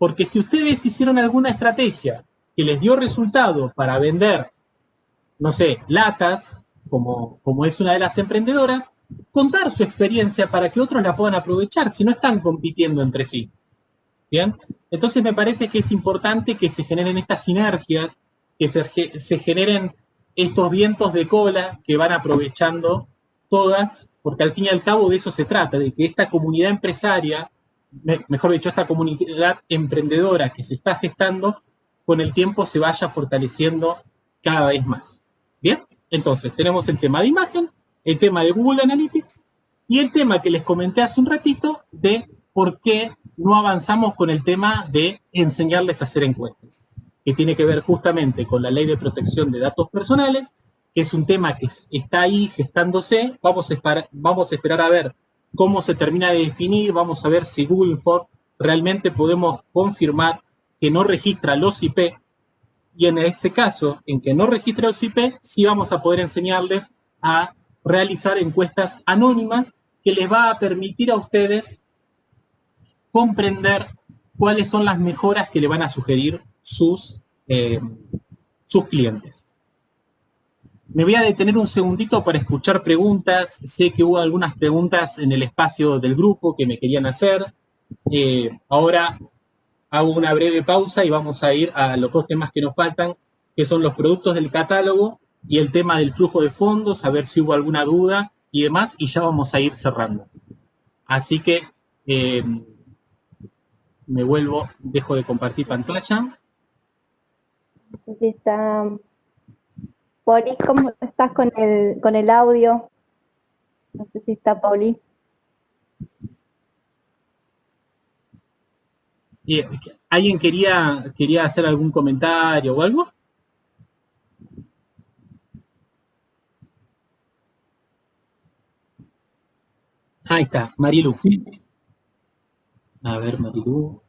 Porque si ustedes hicieron alguna estrategia que les dio resultado para vender, no sé, latas, como, como es una de las emprendedoras, contar su experiencia para que otros la puedan aprovechar si no están compitiendo entre sí. Bien, entonces me parece que es importante que se generen estas sinergias, que se, se generen estos vientos de cola que van aprovechando todas, porque al fin y al cabo de eso se trata, de que esta comunidad empresaria, mejor dicho, esta comunidad emprendedora que se está gestando, con el tiempo se vaya fortaleciendo cada vez más. Bien, entonces tenemos el tema de imagen, el tema de Google Analytics y el tema que les comenté hace un ratito de por qué no avanzamos con el tema de enseñarles a hacer encuestas, que tiene que ver justamente con la ley de protección de datos personales, que es un tema que está ahí gestándose. Vamos a, vamos a esperar a ver cómo se termina de definir, vamos a ver si Google for realmente podemos confirmar que no registra los IP y en ese caso, en que no registra los IP, sí vamos a poder enseñarles a realizar encuestas anónimas que les va a permitir a ustedes comprender cuáles son las mejoras que le van a sugerir sus, eh, sus clientes. Me voy a detener un segundito para escuchar preguntas. Sé que hubo algunas preguntas en el espacio del grupo que me querían hacer. Eh, ahora hago una breve pausa y vamos a ir a los dos temas que nos faltan, que son los productos del catálogo y el tema del flujo de fondos, a ver si hubo alguna duda y demás, y ya vamos a ir cerrando. Así que eh, me vuelvo, dejo de compartir pantalla. Está. Poli, ¿cómo estás con el, con el audio? No sé si está Pauli. ¿Alguien quería, quería hacer algún comentario o algo? Ahí está, Marilu. A ver, Marilu.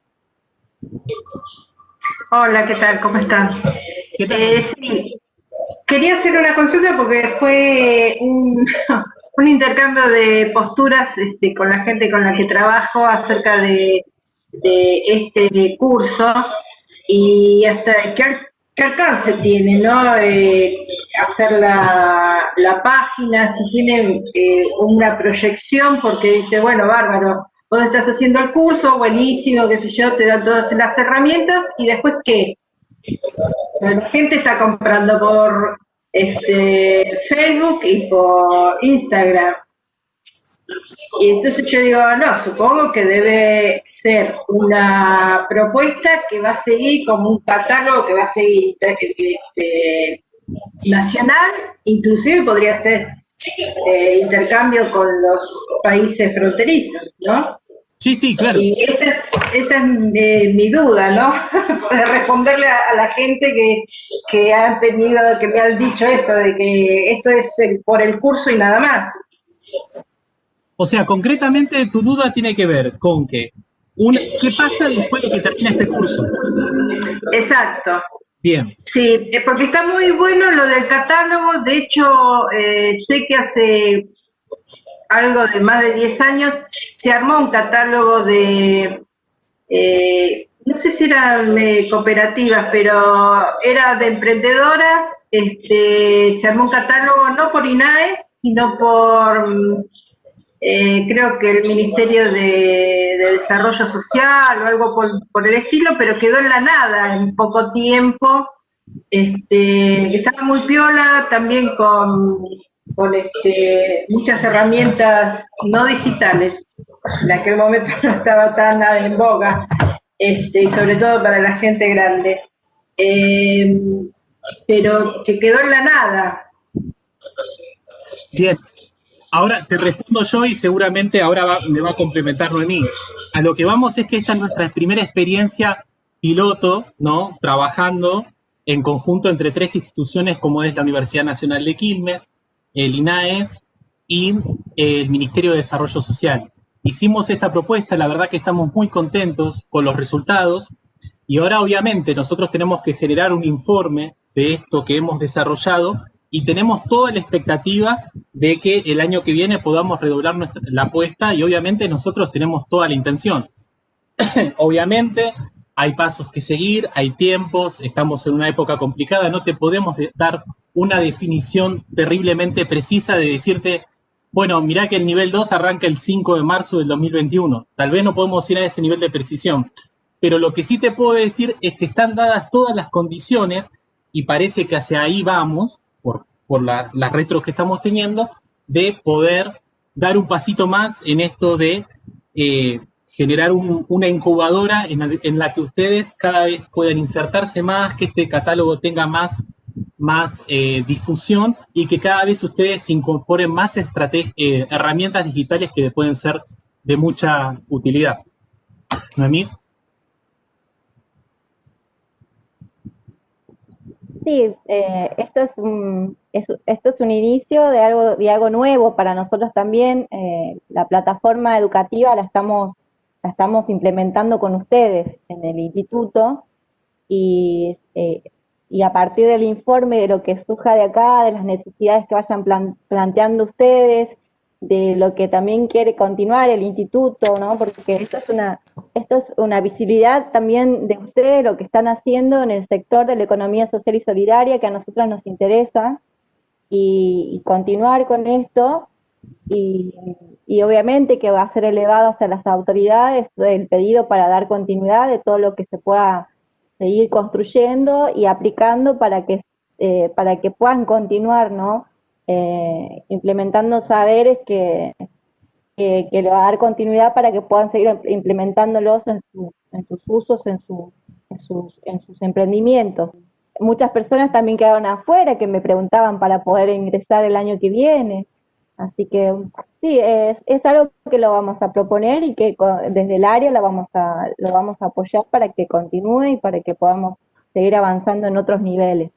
Hola, ¿qué tal? ¿Cómo están? ¿Qué tal? Eh, sí, quería hacer una consulta porque fue *laughs* un, intercambio de posturas este, con la gente con la que trabajo acerca de, este curso y hasta qué, alcance tiene, ¿no? Eh, hacer la, página, si tiene eh, una proyección, porque dice, bueno, bárbaro, vos estás haciendo el curso, buenísimo, qué sé yo, te dan todas las herramientas, y después, ¿qué? La gente está comprando por este, Facebook y por Instagram. Y entonces yo digo, no, supongo que debe ser una propuesta que va a seguir como un catálogo que va a seguir este, nacional, inclusive podría ser eh, intercambio con los países fronterizos, ¿no? Sí, sí, claro. Y esa es, esa es mi, duda, ¿no? *laughs* de responderle a, la gente que, que han tenido, que me han dicho esto, de que esto es por el curso y nada más. O sea, concretamente tu duda tiene que ver con que, ¿qué pasa después de que termina este curso? Exacto. Bien. Sí, eh, porque está muy bueno lo del catálogo. De hecho, eh, sé que hace algo de más de 10 años se armó un catálogo de, eh, no sé si eran eh, cooperativas, pero era de emprendedoras, este, se armó un catálogo no por INAES, sino por, eh, creo que el Ministerio de, Desarrollo Social o algo por, el estilo, pero quedó en la nada en poco tiempo, este, estaba muy piola, también con, con este, muchas herramientas no digitales, en aquel momento *laughs* no estaba tan en boga, este, y sobre todo para la gente grande, eh, pero que quedó en la nada. Bien, ahora te respondo yo y seguramente ahora me va a complementar Noemí. A lo que vamos es que esta es nuestra primera experiencia piloto, ¿no? Trabajando en conjunto entre tres instituciones como es la Universidad Nacional de Quilmes, el INAES y el Ministerio de Desarrollo Social. Hicimos esta propuesta, la verdad que estamos muy contentos con los resultados y ahora obviamente nosotros tenemos que generar un informe de esto que hemos desarrollado y tenemos toda la expectativa de que el año que viene podamos redoblar nuestra, la apuesta y obviamente nosotros tenemos toda la intención. *coughs* obviamente hay pasos que seguir, hay tiempos, estamos en una época complicada, no te podemos dar una definición terriblemente precisa de decirte bueno, mirá que el nivel 2 arranca el 5 de marzo del 2021. Tal vez no podemos ir a ese nivel de precisión, pero lo que sí te puedo decir es que están dadas todas las condiciones y parece que hacia ahí vamos, por, por las retros que estamos teniendo, de poder dar un pasito más en esto de eh, generar una incubadora en, en, la que ustedes cada vez puedan insertarse más, que este catálogo tenga más más eh, difusión y que cada vez ustedes incorporen más eh, herramientas digitales que pueden ser de mucha utilidad. Noemí. Sí, eh, esto, es un, esto es un inicio de algo, de algo nuevo para nosotros también. la plataforma educativa la estamos, la estamos implementando con ustedes en el instituto y y a partir del informe, de lo que surja de acá, de las necesidades que vayan planteando ustedes, de lo que también quiere continuar el instituto, ¿no? Porque esto es una, esto es una visibilidad también de ustedes, lo que están haciendo en el sector de la economía social y solidaria, que a nosotros nos interesa, y, continuar con esto, y, y, obviamente que va a ser elevado hacia las autoridades el pedido para dar continuidad de todo lo que se pueda seguir construyendo y aplicando para que, eh, para que puedan continuar, ¿no? Eh, implementando saberes que, que, le va a dar continuidad para que puedan seguir implementándolos en, en sus usos, en, en, sus, en sus emprendimientos. Muchas personas también quedaron afuera que me preguntaban para poder ingresar el año que viene. Así que sí, es, algo que lo vamos a proponer y que desde el área lo vamos, a, lo vamos a apoyar para que continúe y para que podamos seguir avanzando en otros niveles.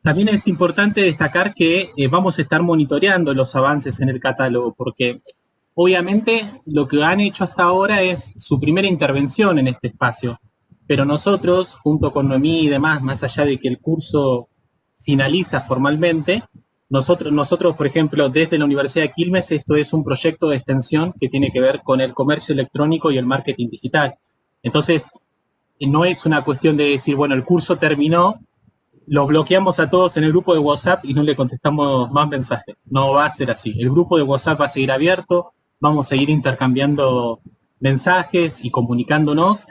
También es importante destacar que eh, vamos a estar monitoreando los avances en el catálogo, porque obviamente lo que han hecho hasta ahora es su primera intervención en este espacio, pero nosotros, junto con Noemí y demás, más allá de que el curso finaliza formalmente. Nosotros, nosotros, por ejemplo, desde la Universidad de Quilmes, esto es un proyecto de extensión que tiene que ver con el comercio electrónico y el marketing digital. Entonces, no es una cuestión de decir, bueno, el curso terminó, los bloqueamos a todos en el grupo de WhatsApp y no le contestamos más mensajes. No va a ser así. El grupo de WhatsApp va a seguir abierto, vamos a seguir intercambiando mensajes y comunicándonos.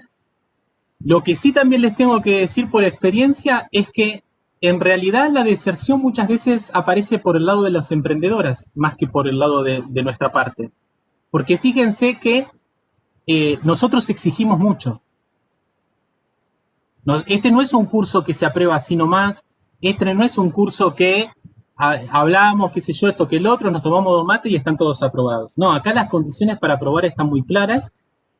Lo que sí también les tengo que decir por experiencia es que en realidad la deserción muchas veces aparece por el lado de las emprendedoras, más que por el lado de, nuestra parte. Porque fíjense que eh, nosotros exigimos mucho. este no es un curso que se aprueba así nomás, este no es un curso que hablamos, qué sé yo, esto que el otro, nos tomamos dos mates y están todos aprobados. No, acá las condiciones para aprobar están muy claras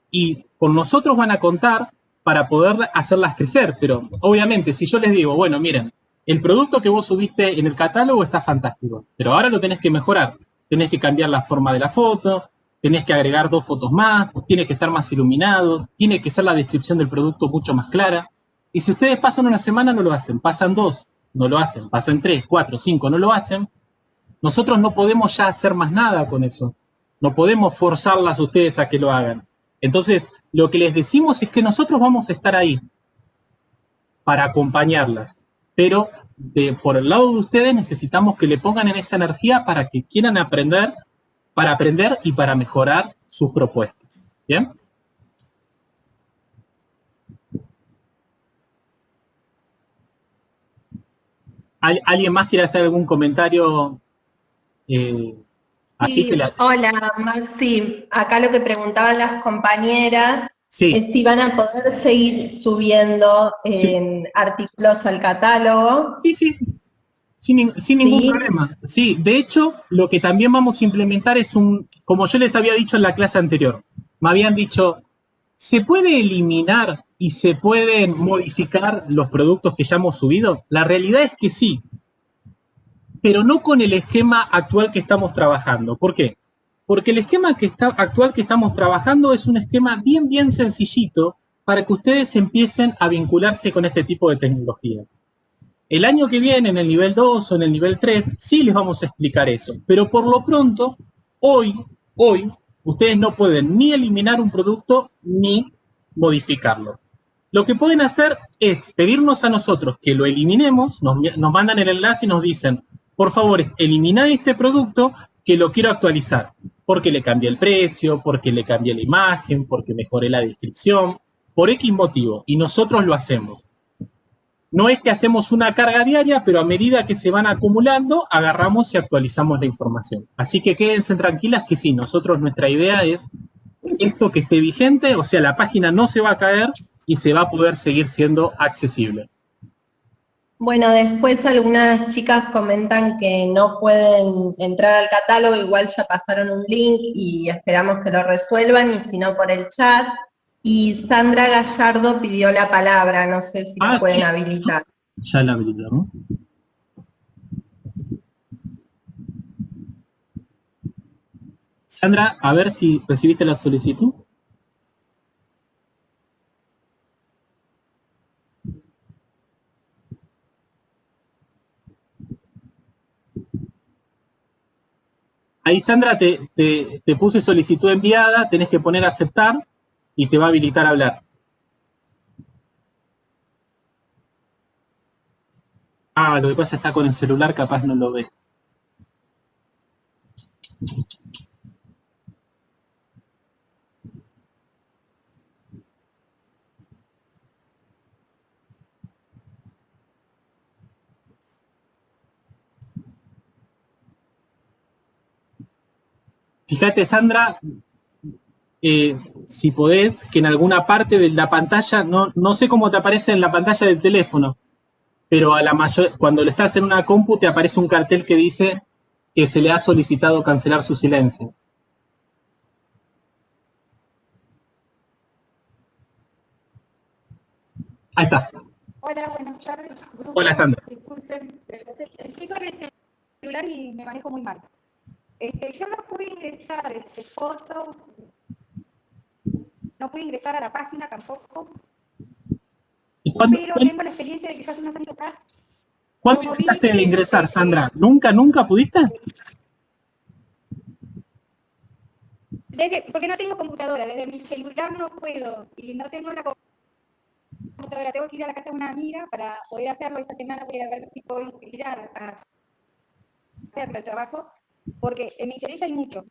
y con nosotros van a contar para poder hacerlas crecer, pero obviamente si yo les digo, bueno, miren, el producto que vos subiste en el catálogo está fantástico, pero ahora lo tenés que mejorar. Tenés que cambiar la forma de la foto, tenés que agregar dos fotos más, tiene que estar más iluminado, tiene que ser la descripción del producto mucho más clara. Y si ustedes pasan una semana, no lo hacen, pasan dos, no lo hacen, pasan tres, cuatro, cinco, no lo hacen, nosotros no podemos ya hacer más nada con eso. No podemos forzarlas a ustedes a que lo hagan. Entonces, lo que les decimos es que nosotros vamos a estar ahí para acompañarlas, pero de, por el lado de ustedes necesitamos que le pongan en esa energía para que quieran aprender, para aprender y para mejorar sus propuestas. ¿Bien? ¿Alguien más quiere hacer algún comentario? Eh, hola, Maxi. Acá lo que preguntaban las compañeras es si van a poder seguir subiendo en artículos al catálogo. Sí, sí. Sin, ningún problema. Sí, de hecho, lo que también vamos a implementar es un, como yo les había dicho en la clase anterior, me habían dicho, ¿se puede eliminar y se pueden modificar los productos que ya hemos subido? La realidad es que sí, pero no con el esquema actual que estamos trabajando. ¿Por qué? Porque el esquema que está, actual que estamos trabajando es un esquema bien, bien sencillito para que ustedes empiecen a vincularse con este tipo de tecnología. El año que viene, en el nivel 2 o en el nivel 3, sí les vamos a explicar eso. Pero por lo pronto, hoy, hoy, ustedes no pueden ni eliminar un producto ni modificarlo. Lo que pueden hacer es pedirnos a nosotros que lo eliminemos, nos, mandan el enlace y nos dicen, por favor, elimina este producto que lo quiero actualizar, porque le cambié el precio, porque le cambié la imagen, porque mejoré la descripción, por X motivo, y nosotros lo hacemos. No es que hacemos una carga diaria, pero a medida que se van acumulando, agarramos y actualizamos la información. Así que quédense tranquilas que sí, nosotros nuestra idea es esto que esté vigente, o sea, la página no se va a caer y se va a poder seguir siendo accesible. Bueno, después algunas chicas comentan que no pueden entrar al catálogo, igual ya pasaron un link y esperamos que lo resuelvan, y si no por el chat. Y Sandra Gallardo pidió la palabra, no sé si la ah, pueden habilitar. Ya la habilitamos. Sandra, a ver si recibiste la solicitud. Ahí, Sandra, te, te, puse solicitud enviada, tenés que poner aceptar y te va a habilitar a hablar. Ah, lo que pasa está con el celular, capaz no lo ve. Fíjate, Sandra, eh, si podés, que en alguna parte de la pantalla, no, no sé cómo te aparece en la pantalla del teléfono, pero a la mayor, cuando le estás en una compu te aparece un cartel que dice que se le ha solicitado cancelar su silencio. Ahí está. Hola, buenas tardes. Hola, Sandra. Disculpen, estoy con el celular y me manejo muy mal. Este, yo no pude ingresar este, fotos, no pude ingresar a la página tampoco. pero tengo la experiencia de hace unos años atrás. ¿Cuándo intentaste de ingresar, Sandra? ¿Nunca, nunca pudiste? porque no tengo computadora, desde mi celular no puedo y no tengo la computadora. Tengo que ir a la casa de una amiga para poder hacerlo. Esta semana voy a ver si puedo ir a, a hacer el trabajo porque me interesa mucho.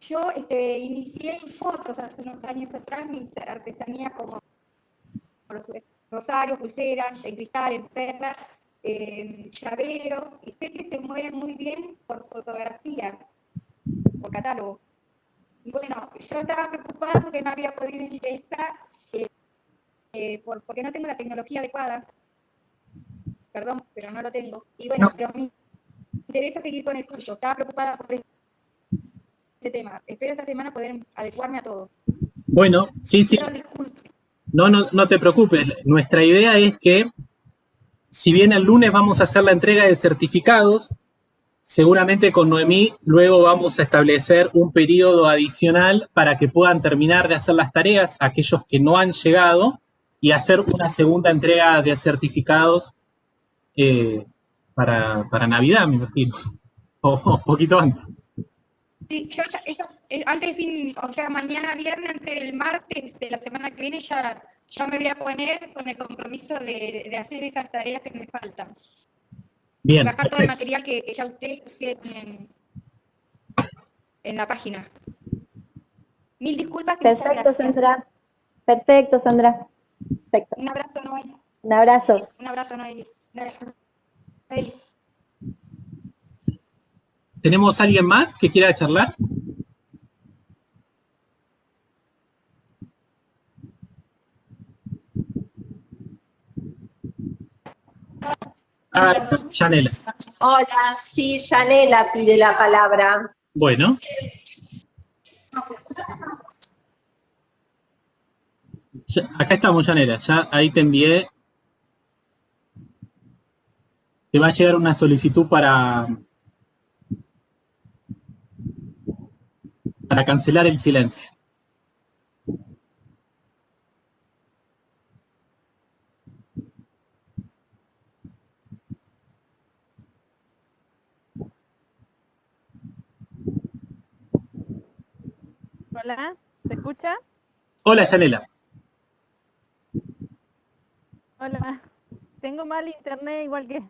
Yo este, inicié en fotos hace unos años atrás mis artesanías como los rosarios, pulseras, en cristal, en perlas, llaveros, y sé que se mueven muy bien por fotografías, por catálogo. Y bueno, yo estaba preocupada porque no había podido ingresar, eh, eh, porque no tengo la tecnología adecuada. Perdón, pero no lo tengo. Y bueno, pero interesa seguir con el curso. Estaba preocupada por este tema. Espero esta semana poder adecuarme a todo. Bueno, sí, sí. No, no, no te preocupes. Nuestra idea es que, si bien el lunes vamos a hacer la entrega de certificados, seguramente con Noemí luego vamos a establecer un periodo adicional para que puedan terminar de hacer las tareas aquellos que no han llegado y hacer una segunda entrega de certificados eh, para, para Navidad, me imagino. O un poquito antes. Sí, yo esas eh, antes del fin, o sea, mañana viernes, antes del martes de la semana que viene, ya, ya me voy a poner con el compromiso de, de hacer esas tareas que me faltan. Bien. Bajar todo el material que, que ya ustedes pusieron en, en la página. Mil disculpas Perfecto. Sandra. Perfecto, Sandra. Perfecto. Un abrazo, Noel. Un abrazo. Un abrazo, Noel. ¿Tenemos alguien más que quiera charlar? Ah, está, Janela. Hola, sí, Yanela pide la palabra. Bueno. Ya- acá estamos, Janela. Ya ahí te envié. Te va a llegar una solicitud para. para cancelar el silencio. Hola, ¿se escucha? Hola, Janela. Hola. Tengo mal internet igual que,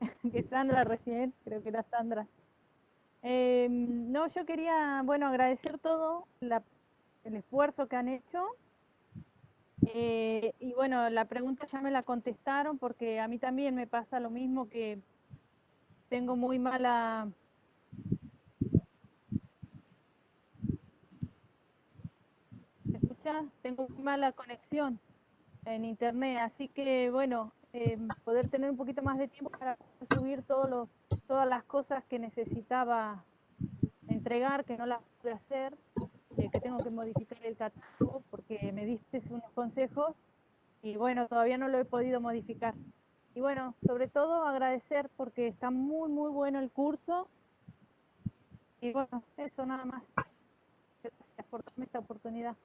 *laughs* que Sandra recién, creo que era Sandra. Eh, no, yo quería, bueno, agradecer todo la- el esfuerzo que han hecho. Eh, y bueno, la pregunta ya me la contestaron porque a mí también me pasa lo mismo que tengo muy mala... ¿Se escucha? Tengo muy mala conexión en internet, así que bueno, eh, poder tener un poquito más de tiempo para subir todas las cosas que necesitaba entregar, que no las pude hacer, eh, que tengo que modificar el catálogo porque me diste unos consejos y bueno, todavía no lo he podido modificar. Y bueno, sobre todo agradecer porque está muy, muy bueno el curso. Y bueno, eso nada más. Gracias por darme esta oportunidad.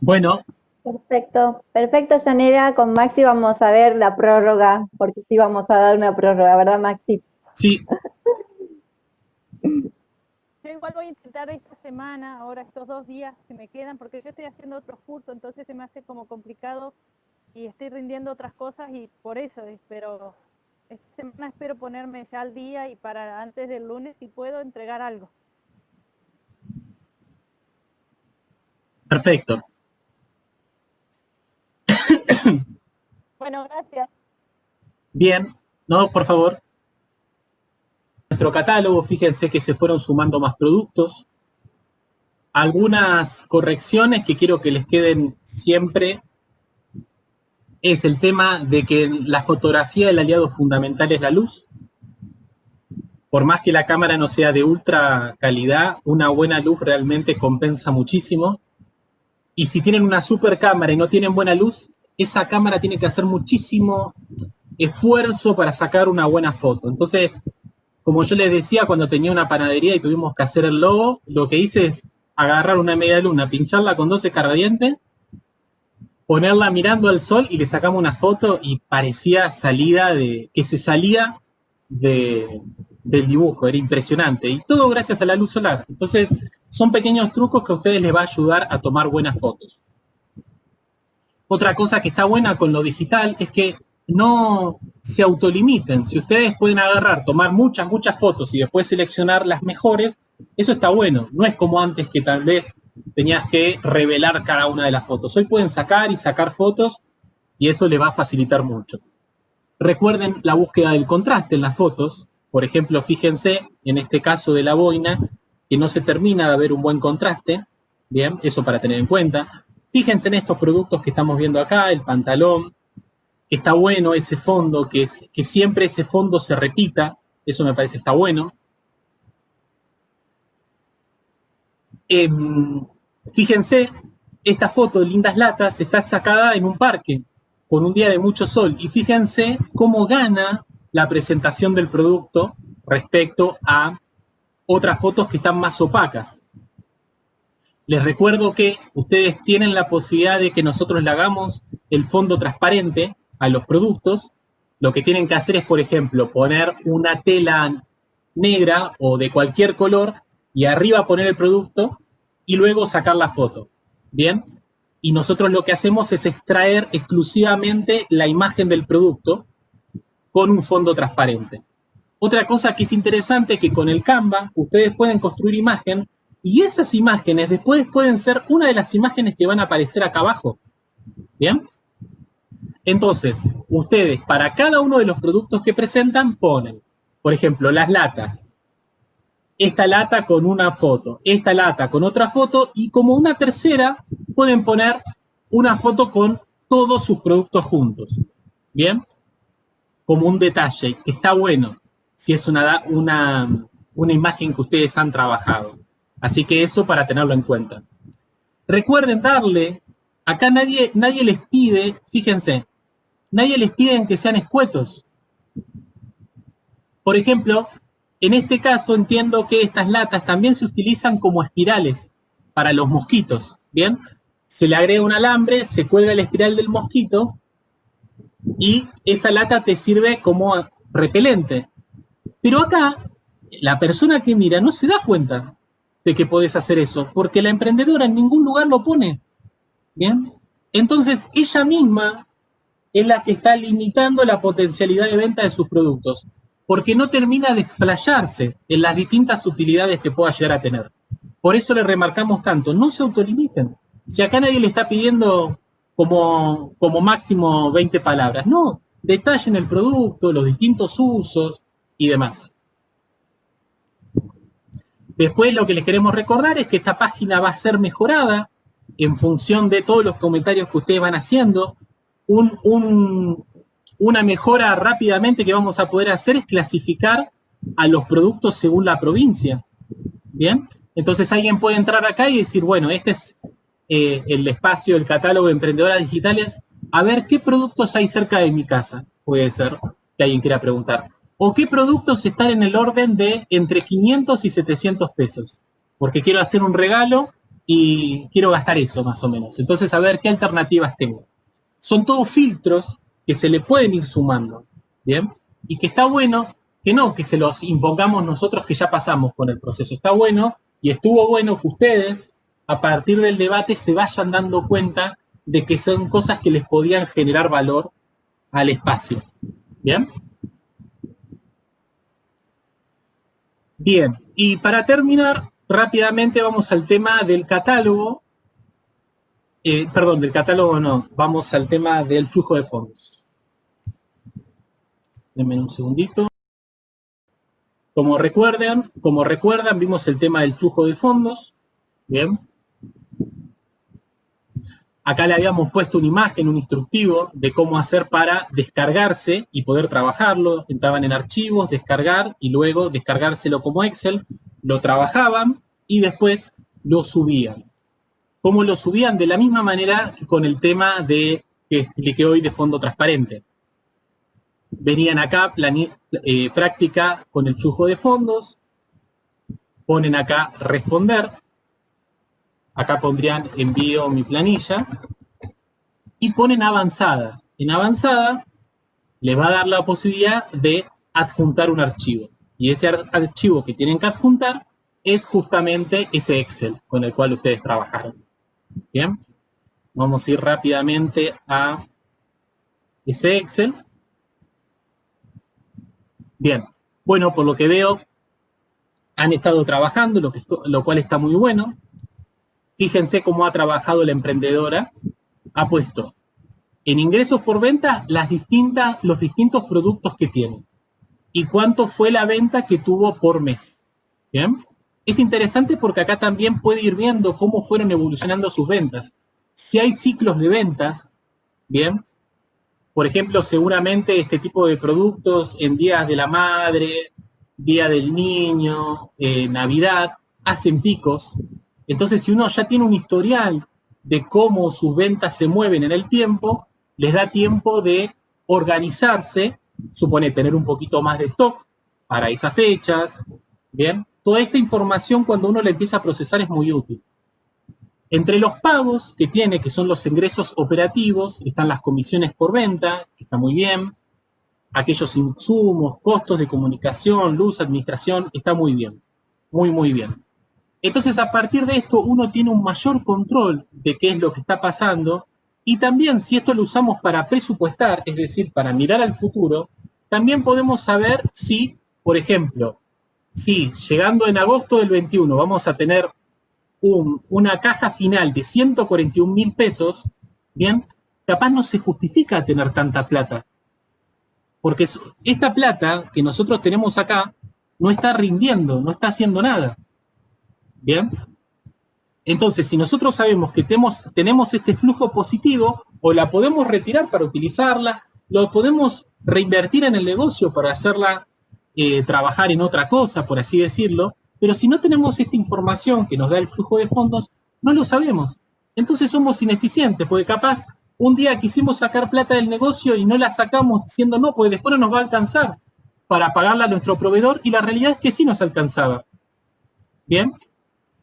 Bueno, Perfecto. Perfecto, Yanela. Con Maxi vamos a ver la prórroga, porque sí vamos a dar una prórroga, ¿verdad, Maxi? sí, *laughs* Yo igual voy a intentar esta semana, ahora estos dos días que me quedan, porque yo estoy haciendo otros cursos, entonces se me hace como complicado y estoy rindiendo otras cosas y por eso, eh, pero esta semana espero ponerme ya al día y para antes del lunes, si puedo, entregar algo. perfecto. Bueno, gracias. Bien, no, por favor. Nuestro catálogo, fíjense que se fueron sumando más productos. Algunas correcciones que quiero que les queden siempre es el tema de que la fotografía el aliado fundamental es la luz. Por más que la cámara no sea de ultra calidad, una buena luz realmente compensa muchísimo. Y si tienen una super cámara y no tienen buena luz, esa cámara tiene que hacer muchísimo esfuerzo para sacar una buena foto. Entonces, como yo les decía, cuando tenía una panadería y tuvimos que hacer el logo, lo que hice es agarrar una media luna, pincharla con 12 cargadientes, ponerla mirando al sol y le sacamos una foto y parecía salida de, que se salía de, del dibujo, era impresionante. Y todo gracias a la luz solar. Entonces, son pequeños trucos que a ustedes les va a ayudar a tomar buenas fotos. Otra cosa que está buena con lo digital es que no se autolimiten. Si ustedes pueden agarrar, tomar muchas, muchas fotos y después seleccionar las mejores, eso está bueno. No es como antes que tal vez tenías que revelar cada una de las fotos. Hoy pueden sacar y sacar fotos y eso les va a facilitar mucho. Recuerden la búsqueda del contraste en las fotos. Por ejemplo, fíjense en este caso de la boina que no se termina de ver un buen contraste. Bien, eso para tener en cuenta. Fíjense en estos productos que estamos viendo acá, el pantalón, que está bueno ese fondo, que, siempre ese fondo se repita, eso me parece está bueno. Em, fíjense, esta foto de lindas latas está sacada en un parque, con un día de mucho sol, y fíjense cómo gana la presentación del producto respecto a otras fotos que están más opacas. Les recuerdo que ustedes tienen la posibilidad de que nosotros le hagamos el fondo transparente a los productos. Lo que tienen que hacer es, por ejemplo, poner una tela negra o de cualquier color y arriba poner el producto y luego sacar la foto. ¿Bien? Y nosotros lo que hacemos es extraer exclusivamente la imagen del producto con un fondo transparente. Otra cosa que es interesante es que con el Canva ustedes pueden construir imagen y esas imágenes después pueden ser una de las imágenes que van a aparecer acá abajo. ¿Bien? Entonces, ustedes para cada uno de los productos que presentan ponen, por ejemplo, las latas. Esta lata con una foto, esta lata con otra foto y como una tercera pueden poner una foto con todos sus productos juntos. ¿Bien? Como un detalle, que está bueno si es una, una, una imagen que ustedes han trabajado. Así que eso para tenerlo en cuenta. Recuerden darle, acá nadie, nadie les pide, fíjense, nadie les pide que sean escuetos. Por ejemplo, en este caso entiendo que estas latas también se utilizan como espirales para los mosquitos, ¿bien? Se le agrega un alambre, se cuelga la espiral del mosquito y esa lata te sirve como repelente. Pero acá, la persona que mira no se da cuenta de que podés hacer eso, porque la emprendedora en ningún lugar lo pone. ¿Bien? Entonces, ella misma es la que está limitando la potencialidad de venta de sus productos, porque no termina de explayarse en las distintas utilidades que pueda llegar a tener. Por eso le remarcamos tanto, no se autolimiten. Si acá nadie le está pidiendo como, como máximo 20 palabras, no, detallen el producto, los distintos usos y demás. Después lo que les queremos recordar es que esta página va a ser mejorada en función de todos los comentarios que ustedes van haciendo. una mejora rápidamente que vamos a poder hacer es clasificar a los productos según la provincia. ¿Bien? Entonces alguien puede entrar acá y decir, bueno, este es eh, el espacio, el catálogo de emprendedoras digitales. A ver, ¿qué productos hay cerca de mi casa? Puede ser que alguien quiera preguntar o qué productos están en el orden de entre 500 y 700 pesos. Porque quiero hacer un regalo y quiero gastar eso más o menos. Entonces, a ver qué alternativas tengo. Son todos filtros que se le pueden ir sumando, ¿bien? Y que está bueno que no, que se los impongamos nosotros que ya pasamos con el proceso. Está bueno y estuvo bueno que ustedes, a partir del debate, se vayan dando cuenta de que son cosas que les podían generar valor al espacio. ¿Bien? Bien, y para terminar, rápidamente vamos al tema del catálogo. Eh, perdón, del catálogo no, vamos al tema del flujo de fondos. Denme un segundito. Como recuerdan, como recuerdan, vimos el tema del flujo de fondos. Bien. Acá le habíamos puesto una imagen, un instructivo de cómo hacer para descargarse y poder trabajarlo. Entraban en archivos, descargar y luego descargárselo como Excel. Lo trabajaban y después lo subían. ¿Cómo lo subían? De la misma manera que con el tema de que expliqué hoy de fondo transparente. Venían acá, eh, práctica con el flujo de fondos, ponen acá responder, acá pondrían envío mi planilla, y ponen avanzada. En avanzada les va a dar la posibilidad de adjuntar un archivo. Y ese archivo que tienen que adjuntar es justamente ese Excel con el cual ustedes trabajaron. Bien, vamos a ir rápidamente a ese Excel. Bien, bueno, por lo que veo, han estado trabajando, lo, que lo cual está muy bueno. Fíjense cómo ha trabajado la emprendedora. Ha puesto en ingresos por venta las distintas, los distintos productos que tiene. Y cuánto fue la venta que tuvo por mes. ¿Bien? Es interesante porque acá también puede ir viendo cómo fueron evolucionando sus ventas. Si hay ciclos de ventas, ¿bien? Por ejemplo, seguramente este tipo de productos en días de la madre, día del niño, eh, Navidad, hacen picos, entonces, si uno ya tiene un historial de cómo sus ventas se mueven en el tiempo, les da tiempo de organizarse, supone tener un poquito más de stock para esas fechas, ¿bien? Toda esta información cuando uno la empieza a procesar es muy útil. Entre los pagos que tiene, que son los ingresos operativos, están las comisiones por venta, que está muy bien, aquellos insumos, costos de comunicación, luz, administración, está muy bien, muy, muy bien. Entonces, a partir de esto, uno tiene un mayor control de qué es lo que está pasando y también si esto lo usamos para presupuestar, es decir, para mirar al futuro, también podemos saber si, por ejemplo, si llegando en agosto del 21 vamos a tener una caja final de 141 mil pesos, bien, capaz no se justifica tener tanta plata. Porque esta plata que nosotros tenemos acá no está rindiendo, no está haciendo nada. ¿Bien? Entonces, si nosotros sabemos que tenemos, este flujo positivo, o la podemos retirar para utilizarla, lo podemos reinvertir en el negocio para hacerla eh, trabajar en otra cosa, por así decirlo, pero si no tenemos esta información que nos da el flujo de fondos, no lo sabemos. Entonces somos ineficientes, porque capaz un día quisimos sacar plata del negocio y no la sacamos diciendo no, pues después no nos va a alcanzar para pagarla a nuestro proveedor y la realidad es que sí nos alcanzaba. ¿Bien?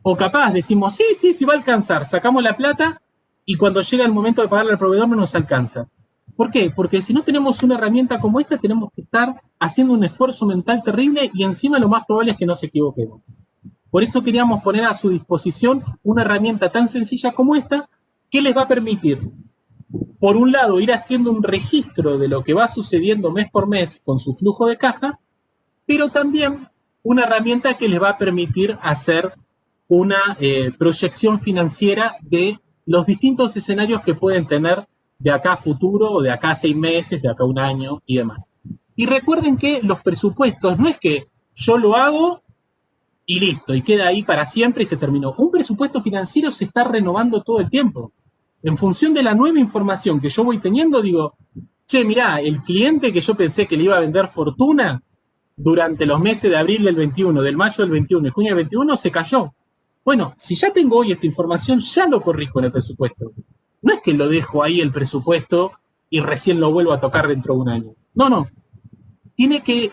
O capaz decimos, sí, sí, sí va a alcanzar, sacamos la plata y cuando llega el momento de pagarle al proveedor no nos alcanza. ¿Por qué? Porque si no tenemos una herramienta como esta, tenemos que estar haciendo un esfuerzo mental terrible y encima lo más probable es que nos equivoquemos. Por eso queríamos poner a su disposición una herramienta tan sencilla como esta que les va a permitir, por un lado, ir haciendo un registro de lo que va sucediendo mes por mes con su flujo de caja, pero también una herramienta que les va a permitir hacer una eh, proyección financiera de los distintos escenarios que pueden tener de acá a futuro, o de acá a seis meses, de acá a un año y demás. Y recuerden que los presupuestos no es que yo lo hago y listo, y queda ahí para siempre y se terminó. Un presupuesto financiero se está renovando todo el tiempo. En función de la nueva información que yo voy teniendo, digo, che, mirá, el cliente que yo pensé que le iba a vender fortuna durante los meses de abril del 21, del mayo del 21 y junio del 21 se cayó. Bueno, si ya tengo hoy esta información, ya lo corrijo en el presupuesto. No es que lo dejo ahí el presupuesto y recién lo vuelvo a tocar dentro de un año. No, no. Tiene que,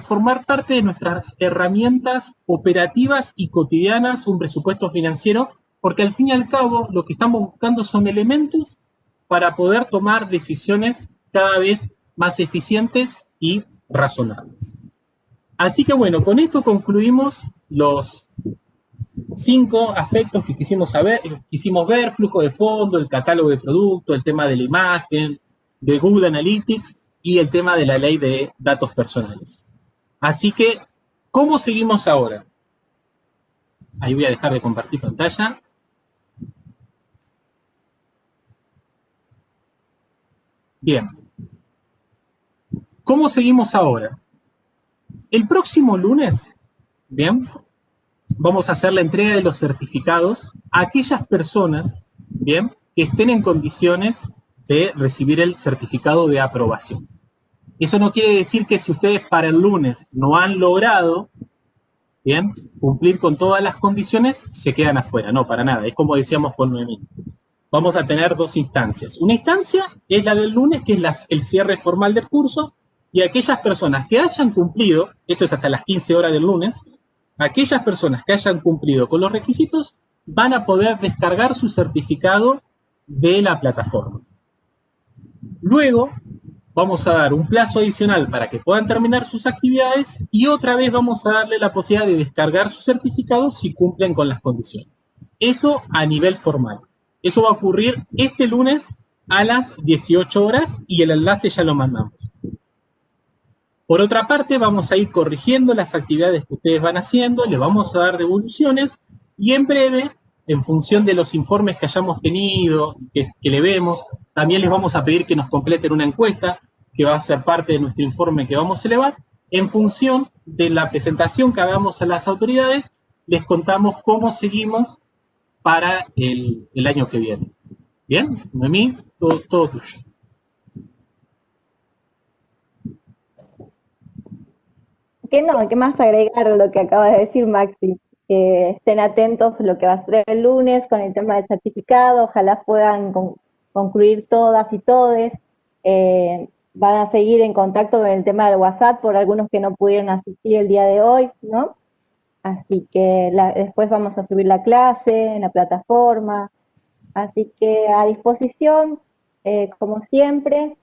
formar parte de nuestras herramientas operativas y cotidianas un presupuesto financiero, porque al fin y al cabo lo que estamos buscando son elementos para poder tomar decisiones cada vez más eficientes y razonables. Así que bueno, con esto concluimos los cinco aspectos que quisimos saber, quisimos ver, flujo de fondo, el catálogo de producto, el tema de la imagen, de Google Analytics y el tema de la ley de datos personales. Así que, ¿cómo seguimos ahora? Ahí voy a dejar de compartir pantalla. Bien. ¿Cómo seguimos ahora? El próximo lunes, bien, vamos a hacer la entrega de los certificados a aquellas personas, bien, que estén en condiciones de recibir el certificado de aprobación. Eso no quiere decir que si ustedes para el lunes no han logrado, bien, cumplir con todas las condiciones, se quedan afuera. No, para nada. Es como decíamos con Noemí. Vamos a tener dos instancias. Una instancia es la del lunes, que es el cierre formal del curso, y aquellas personas que hayan cumplido, esto es hasta las 15 horas del lunes, aquellas personas que hayan cumplido con los requisitos van a poder descargar su certificado de la plataforma. Luego vamos a dar un plazo adicional para que puedan terminar sus actividades y otra vez vamos a darle la posibilidad de descargar su certificado si cumplen con las condiciones. Eso a nivel formal. Eso va a ocurrir este lunes a las 18 horas y el enlace ya lo mandamos. Por otra parte, vamos a ir corrigiendo las actividades que ustedes van haciendo, le vamos a dar devoluciones y en breve, en función de los informes que hayamos tenido, que, le vemos, también les vamos a pedir que nos completen una encuesta que va a ser parte de nuestro informe que vamos a elevar. En función de la presentación que hagamos a las autoridades, les contamos cómo seguimos para el, año que viene. ¿Bien? Noemí, todo, todo tuyo. ¿Qué no? ¿Qué más agregar lo que acaba de decir Maxi? Que estén atentos a lo que va a ser el lunes con el tema del certificado, ojalá puedan concluir todas y todes. Eh, van a seguir en contacto con el tema del WhatsApp por algunos que no pudieron asistir el día de hoy, ¿no? Así que después vamos a subir la clase en la plataforma. Así que a disposición, eh, como siempre,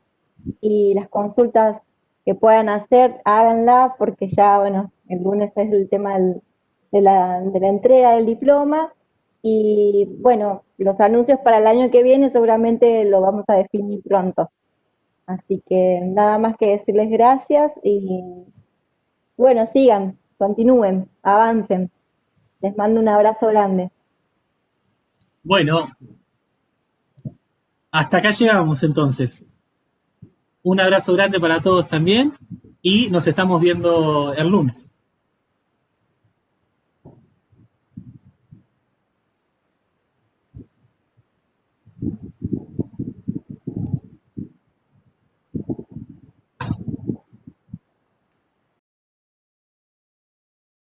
y las consultas que puedan hacer, háganla, porque ya, bueno, el lunes es el tema de la, de la entrega del diploma y bueno, los anuncios para el año que viene seguramente lo vamos a definir pronto. Así que nada más que decirles gracias y bueno, sigan, continúen, avancen. Les mando un abrazo grande. Bueno, hasta acá llegamos entonces. Un abrazo grande para todos también y nos estamos viendo el lunes.